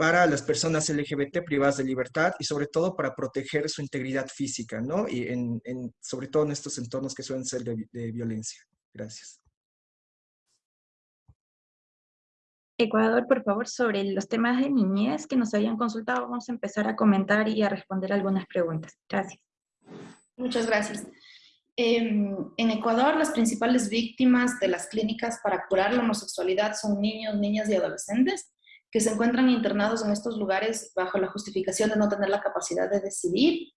para las personas LGBT privadas de libertad y sobre todo para proteger su integridad física, ¿no? Y en, sobre todo en estos entornos que suelen ser de violencia. Gracias. Ecuador, por favor, sobre los temas de niñez que nos habían consultado, vamos a empezar a comentar y a responder algunas preguntas. Gracias. Muchas gracias. Em, en Ecuador, las principales víctimas de las clínicas para curar la homosexualidad son niños, niñas y adolescentes que se encuentran internados en estos lugares bajo la justificación de no tener la capacidad de decidir.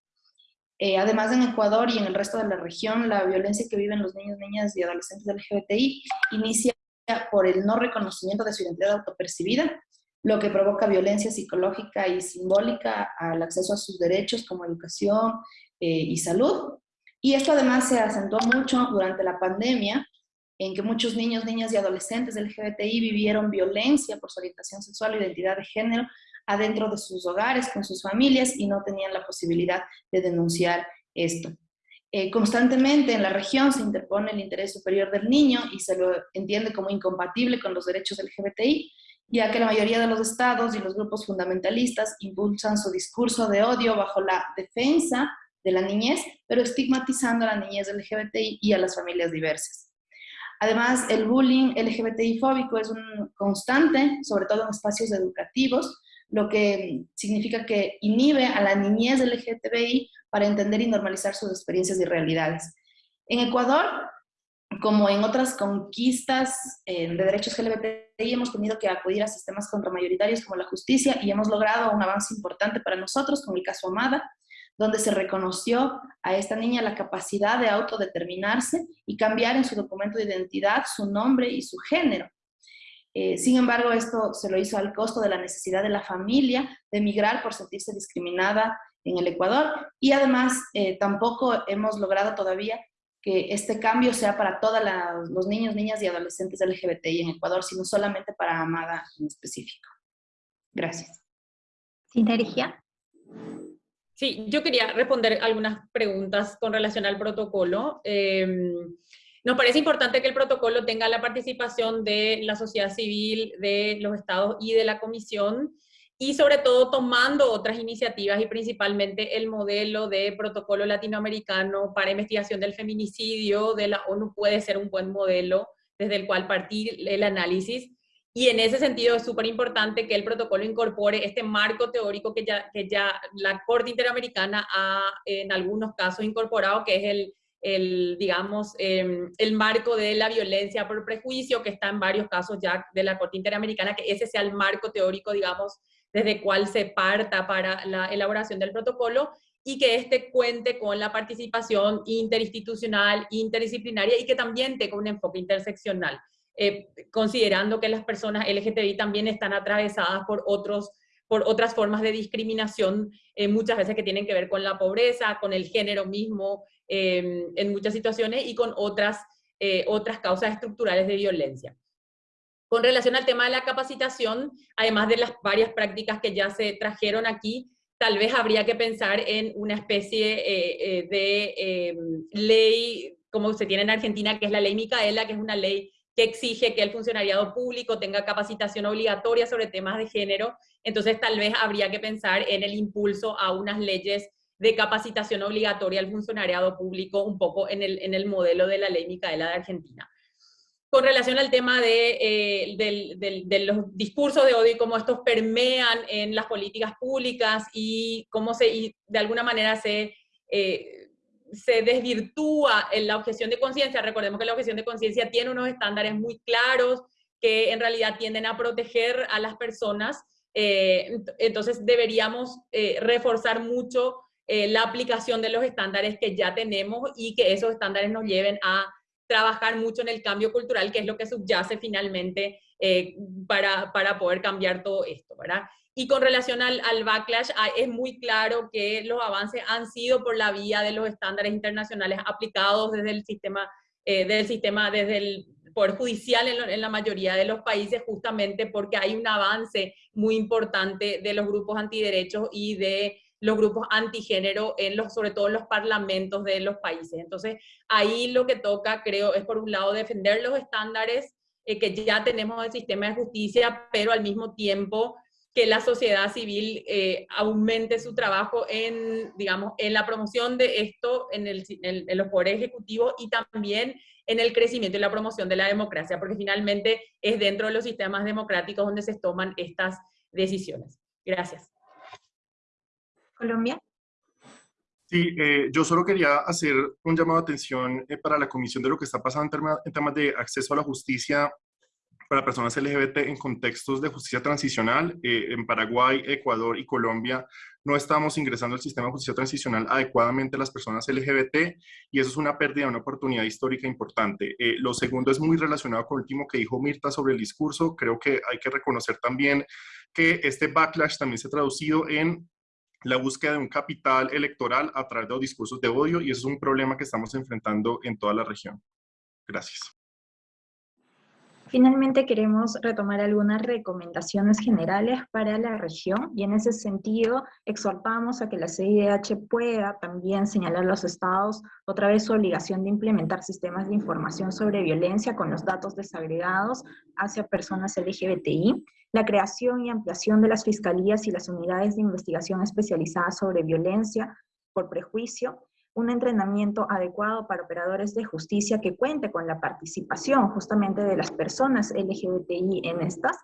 Eh, además, en Ecuador y en el resto de la región, la violencia que viven los niños, niñas y adolescentes LGBTI inicia por el no reconocimiento de su identidad autopercibida, lo que provoca violencia psicológica y simbólica al acceso a sus derechos como educación eh, y salud. Y esto además se acentuó mucho durante la pandemia, en que muchos niños, niñas y adolescentes LGBTI vivieron violencia por su orientación sexual o identidad de género adentro de sus hogares, con sus familias, y no tenían la posibilidad de denunciar esto. Eh, constantemente en la región se interpone el interés superior del niño y se lo entiende como incompatible con los derechos LGBTI, ya que la mayoría de los estados y los grupos fundamentalistas impulsan su discurso de odio bajo la defensa de la niñez, pero estigmatizando a la niñez LGBTI y a las familias diversas. Además, el bullying LGBTI fóbico es un constante, sobre todo en espacios educativos, lo que significa que inhibe a la niñez LGTBI para entender y normalizar sus experiencias y realidades. En Ecuador, como en otras conquistas eh, de derechos LGBTI, hemos tenido que acudir a sistemas contramayoritarios como la justicia y hemos logrado un avance importante para nosotros con el caso Amada, donde se reconoció a esta niña la capacidad de autodeterminarse y cambiar en su documento de identidad su nombre y su género. Eh, sin embargo, esto se lo hizo al costo de la necesidad de la familia de emigrar por sentirse discriminada en el Ecuador y además eh, tampoco hemos logrado todavía que este cambio sea para todos los niños, niñas y adolescentes LGBTI en Ecuador, sino solamente para Amada en específico. Gracias. Sinergia. Sí, yo quería responder algunas preguntas con relación al protocolo. Em, nos parece importante que el protocolo tenga la participación de la sociedad civil, de los estados y de la comisión, y sobre todo tomando otras iniciativas y principalmente el modelo de protocolo latinoamericano para investigación del feminicidio de la ONU puede ser un buen modelo desde el cual partir el análisis. Y en ese sentido es súper importante que el protocolo incorpore este marco teórico que ya, que ya la Corte Interamericana ha en algunos casos incorporado, que es el el, digamos, em, el marco de la violencia por prejuicio, que está en varios casos ya de la Corte Interamericana, que ese sea el marco teórico, digamos, desde el cual se parta para la elaboración del protocolo, y que este cuente con la participación interinstitucional, interdisciplinaria, y que también tenga un enfoque interseccional, eh, considerando que las personas LGTBI también están atravesadas por otros por otras formas de discriminación, eh, muchas veces que tienen que ver con la pobreza, con el género mismo, em, en muchas situaciones, y con otras, eh, otras causas estructurales de violencia. Con relación al tema de la capacitación, además de las varias prácticas que ya se trajeron aquí, tal vez habría que pensar en una especie de em, ley, como se tiene en Argentina, que es la ley Micaela, que es una ley que exige que el funcionariado público tenga capacitación obligatoria sobre temas de género, entonces tal vez habría que pensar en el impulso a unas leyes de capacitación obligatoria al funcionariado público, un poco en el, en el modelo de la ley Micaela de Argentina. Con relación al tema de, eh, de, los discursos de odio y cómo estos permean en las políticas públicas y cómo se, y de alguna manera se... Eh, se desvirtúa en la objeción de conciencia. Recordemos que la objeción de conciencia tiene unos estándares muy claros que en realidad tienden a proteger a las personas. Eh, entonces deberíamos eh, reforzar mucho eh, la aplicación de los estándares que ya tenemos y que esos estándares nos lleven a trabajar mucho en el cambio cultural, que es lo que subyace finalmente para, para poder cambiar todo esto, ¿verdad? Y con relación al, al, backlash, ah, es muy claro que los avances han sido por la vía de los estándares internacionales aplicados desde el sistema, eh, del sistema desde el Poder Judicial en, en, la mayoría de los países, justamente porque hay un avance muy importante de los grupos antiderechos y de los grupos antigénero, en los, sobre todo en los parlamentos de los países. Entonces, ahí lo que toca, creo, es por un lado defender los estándares eh, que ya tenemos del sistema de justicia, pero al mismo tiempo que la sociedad civil eh, aumente su trabajo en, digamos, en la promoción de esto en, el, en, los poderes ejecutivos y también en el crecimiento y la promoción de la democracia, porque finalmente es dentro de los sistemas democráticos donde se toman estas decisiones. Gracias. Colombia. Sí, eh, yo solo quería hacer un llamado de atención eh, para la comisión de lo que está pasando en, en temas de acceso a la justicia para personas LGBT en contextos de justicia transicional. Eh, en Paraguay, Ecuador y Colombia no estamos ingresando al sistema de justicia transicional adecuadamente a las personas LGBT y eso es una pérdida, una oportunidad histórica importante. Eh, lo segundo es muy relacionado con lo último que dijo Mirta sobre el discurso. Creo que hay que reconocer también que este backlash también se ha traducido en la búsqueda de un capital electoral a través de los discursos de odio y eso es un problema que estamos enfrentando en toda la región. Gracias. Finalmente queremos retomar algunas recomendaciones generales para la región y en ese sentido exhortamos a que la CIDH pueda también señalar a los estados otra vez su obligación de implementar sistemas de información sobre violencia con los datos desagregados hacia personas LGBTI, la creación y ampliación de las fiscalías y las unidades de investigación especializadas sobre violencia por prejuicio, un entrenamiento adecuado para operadores de justicia que cuente con la participación justamente de las personas LGBTI en estas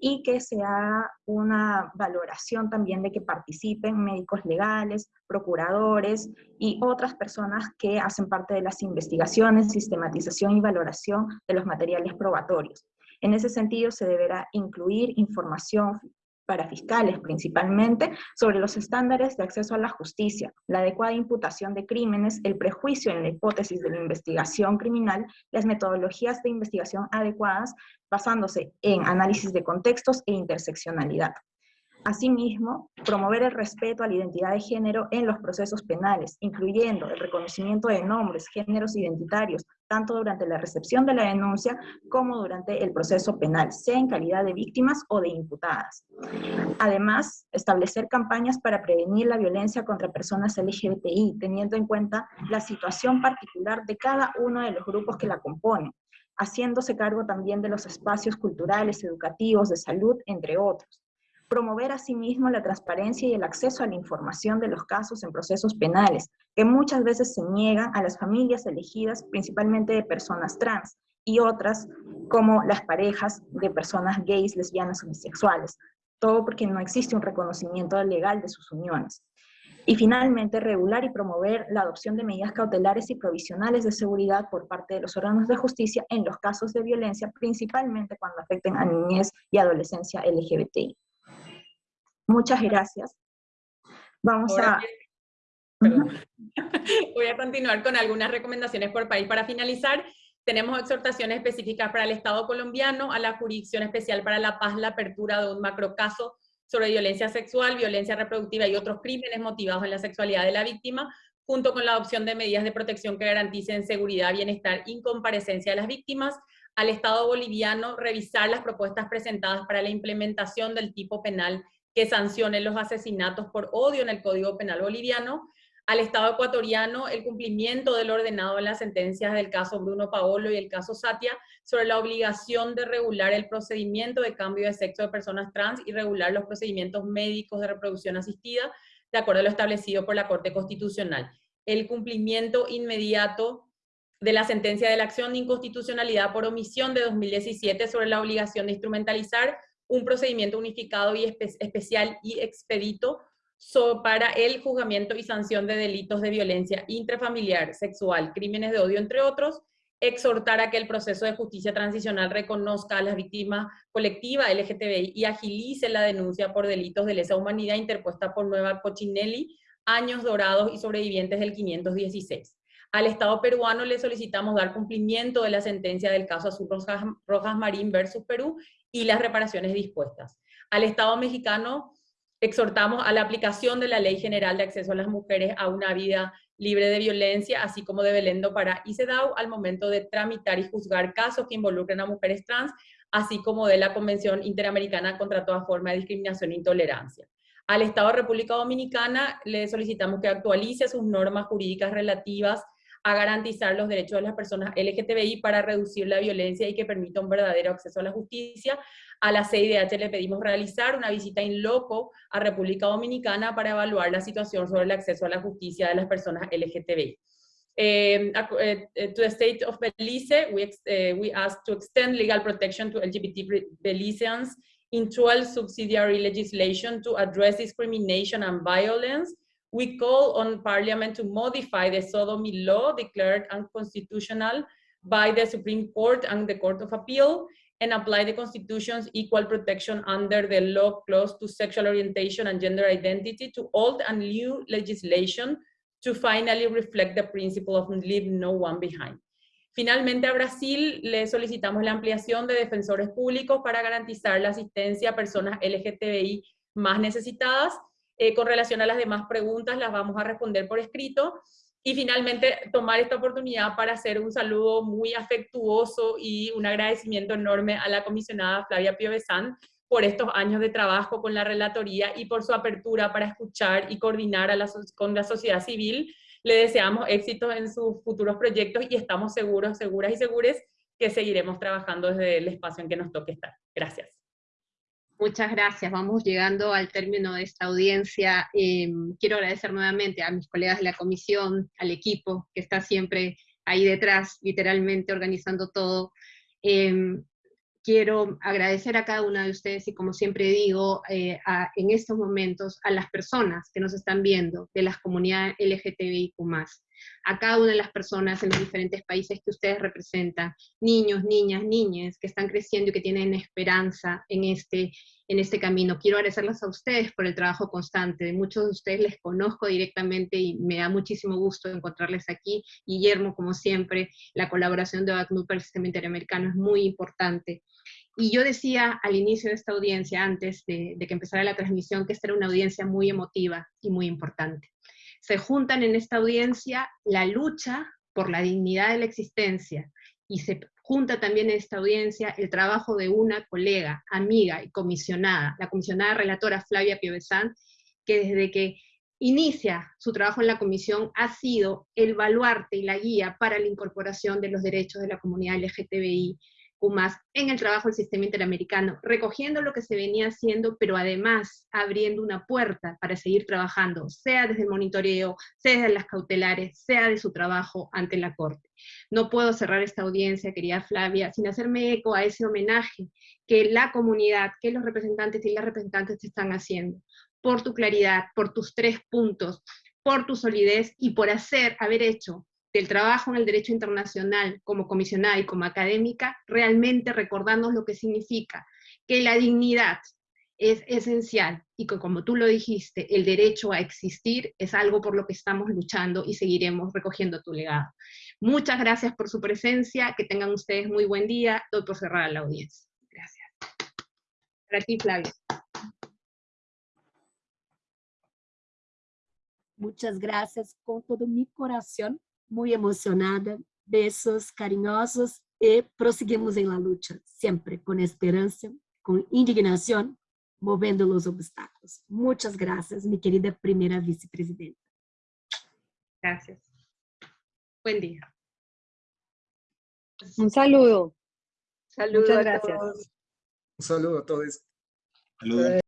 y que se haga una valoración también de que participen médicos legales, procuradores y otras personas que hacen parte de las investigaciones, sistematización y valoración de los materiales probatorios. En ese sentido, se deberá incluir información para fiscales principalmente, sobre los estándares de acceso a la justicia, la adecuada imputación de crímenes, el prejuicio en la hipótesis de la investigación criminal, las metodologías de investigación adecuadas basándose en análisis de contextos e interseccionalidad. Asimismo, promover el respeto a la identidad de género en los procesos penales, incluyendo el reconocimiento de nombres, géneros identitarios, tanto durante la recepción de la denuncia como durante el proceso penal, sea en calidad de víctimas o de imputadas. Además, establecer campañas para prevenir la violencia contra personas LGBTI, teniendo en cuenta la situación particular de cada uno de los grupos que la componen, haciéndose cargo también de los espacios culturales, educativos, de salud, entre otros promover asimismo la transparencia y el acceso a la información de los casos en procesos penales, que muchas veces se niegan a las familias elegidas principalmente de personas trans y otras como las parejas de personas gays, lesbianas o bisexuales, todo porque no existe un reconocimiento legal de sus uniones. Y finalmente, regular y promover la adopción de medidas cautelares y provisionales de seguridad por parte de los órganos de justicia en los casos de violencia, principalmente cuando afecten a niñez y adolescencia LGBTI. Muchas gracias. Vamos a... Voy a continuar con algunas recomendaciones por país. Para finalizar, tenemos exhortaciones específicas para el Estado colombiano, a la Jurisdicción Especial para la Paz, la apertura de un macrocaso sobre violencia sexual, violencia reproductiva y otros crímenes motivados en la sexualidad de la víctima, junto con la adopción de medidas de protección que garanticen seguridad, bienestar y comparecencia de las víctimas, al Estado boliviano revisar las propuestas presentadas para la implementación del tipo penal que sancione los asesinatos por odio en el Código Penal boliviano, al Estado ecuatoriano el cumplimiento del ordenado en las sentencias del caso Bruno Paolo y el caso Satia sobre la obligación de regular el procedimiento de cambio de sexo de personas trans y regular los procedimientos médicos de reproducción asistida de acuerdo a lo establecido por la Corte Constitucional. El cumplimiento inmediato de la sentencia de la acción de inconstitucionalidad por omisión de 2017 sobre la obligación de instrumentalizar un procedimiento unificado y especial y expedito para el juzgamiento y sanción de delitos de violencia intrafamiliar, sexual, crímenes de odio, entre otros, exhortar a que el proceso de justicia transicional reconozca a las víctimas colectiva LGTBI y agilice la denuncia por delitos de lesa humanidad interpuesta por Nueva Cochinelli, Años Dorados y sobrevivientes del 516. Al Estado peruano le solicitamos dar cumplimiento de la sentencia del caso Azul Rojas, Rojas Marín versus Perú y las reparaciones dispuestas. Al Estado mexicano exhortamos a la aplicación de la Ley General de Acceso a las Mujeres a una vida libre de violencia, así como de Belendo para ICEDAW al momento de tramitar y juzgar casos que involucren a mujeres trans, así como de la Convención Interamericana contra toda forma de discriminación e intolerancia. Al Estado de República Dominicana le solicitamos que actualice sus normas jurídicas relativas a garantizar los derechos de las personas LGTBI para reducir la violencia y que permita un verdadero acceso a la justicia, a la CIDH le pedimos realizar una visita in loco a República Dominicana para evaluar la situación sobre el acceso a la justicia de las personas LGTBI. Um, uh, to the state of Belize, we, we ask to extend legal protection to LGBT Belizeans in dual subsidiary legislation to address discrimination and violence. We call on Parliament to modify the sodomy law declared unconstitutional by the Supreme Court and the Court of Appeal and apply the Constitution's equal protection under the law clause to sexual orientation and gender identity to old and new legislation to finally reflect the principle of leave no one behind. Finalmente, a Brasil le solicitamos la ampliación de defensores públicos para garantizar la asistencia a personas LGTBI más necesitadas. Eh, con relación a las demás preguntas, las vamos a responder por escrito. Y finalmente, tomar esta oportunidad para hacer un saludo muy afectuoso y un agradecimiento enorme a la comisionada Flavia Piovesan por estos años de trabajo con la relatoría y por su apertura para escuchar y coordinar con la sociedad civil. Le deseamos éxito en sus futuros proyectos y estamos seguros, seguras y segures que seguiremos trabajando desde el espacio en que nos toque estar. Gracias. Muchas gracias. Vamos llegando al término de esta audiencia. Em, quiero agradecer nuevamente a mis colegas de la comisión, al equipo que está siempre ahí detrás, literalmente organizando todo. Em, quiero agradecer a cada una de ustedes y como siempre digo, eh, en estos momentos a las personas que nos están viendo de las comunidades LGTBIQ+, a cada una de las personas en los diferentes países que ustedes representan, niños, niñas, niñas que están creciendo y que tienen esperanza en este, en este camino. Quiero agradecerles a ustedes por el trabajo constante. Muchos de ustedes les conozco directamente y me da muchísimo gusto encontrarles aquí. Guillermo, como siempre, la colaboración de OACNUD para el sistema interamericano es muy importante. Y yo decía al inicio de esta audiencia, antes de que empezara la transmisión, que esta era una audiencia muy emotiva y muy importante se juntan en esta audiencia la lucha por la dignidad de la existencia y se junta también en esta audiencia el trabajo de una colega, amiga y comisionada, la comisionada relatora Flavia Piovesan, que desde que inicia su trabajo en la comisión ha sido el baluarte y la guía para la incorporación de los derechos de la comunidad LGTBI UMAS en el trabajo del sistema interamericano, recogiendo lo que se venía haciendo, pero además abriendo una puerta para seguir trabajando, sea desde el monitoreo, sea desde las cautelares, sea de su trabajo ante la Corte. No puedo cerrar esta audiencia, querida Flavia, sin hacerme eco a ese homenaje que la comunidad, que los representantes y las representantes están haciendo por tu claridad, por tus tres puntos, por tu solidez y por hacer, haber hecho del trabajo en el derecho internacional como comisionada y como académica, realmente recordarnos lo que significa que la dignidad es esencial y que como tú lo dijiste, el derecho a existir es algo por lo que estamos luchando y seguiremos recogiendo tu legado. Muchas gracias por su presencia, que tengan ustedes muy buen día, doy por cerrada la audiencia. Gracias. Para ti, Flavia. Muchas gracias con todo mi corazón, muy emocionada. Besos cariñosos y proseguimos en la lucha, siempre con esperanza, con indignación, moviendo los obstáculos. Muchas gracias, mi querida primera vicepresidenta. Gracias. Buen día. Un saludo. Saludos Muchas a gracias. todos. Un saludo a todos. Saludos.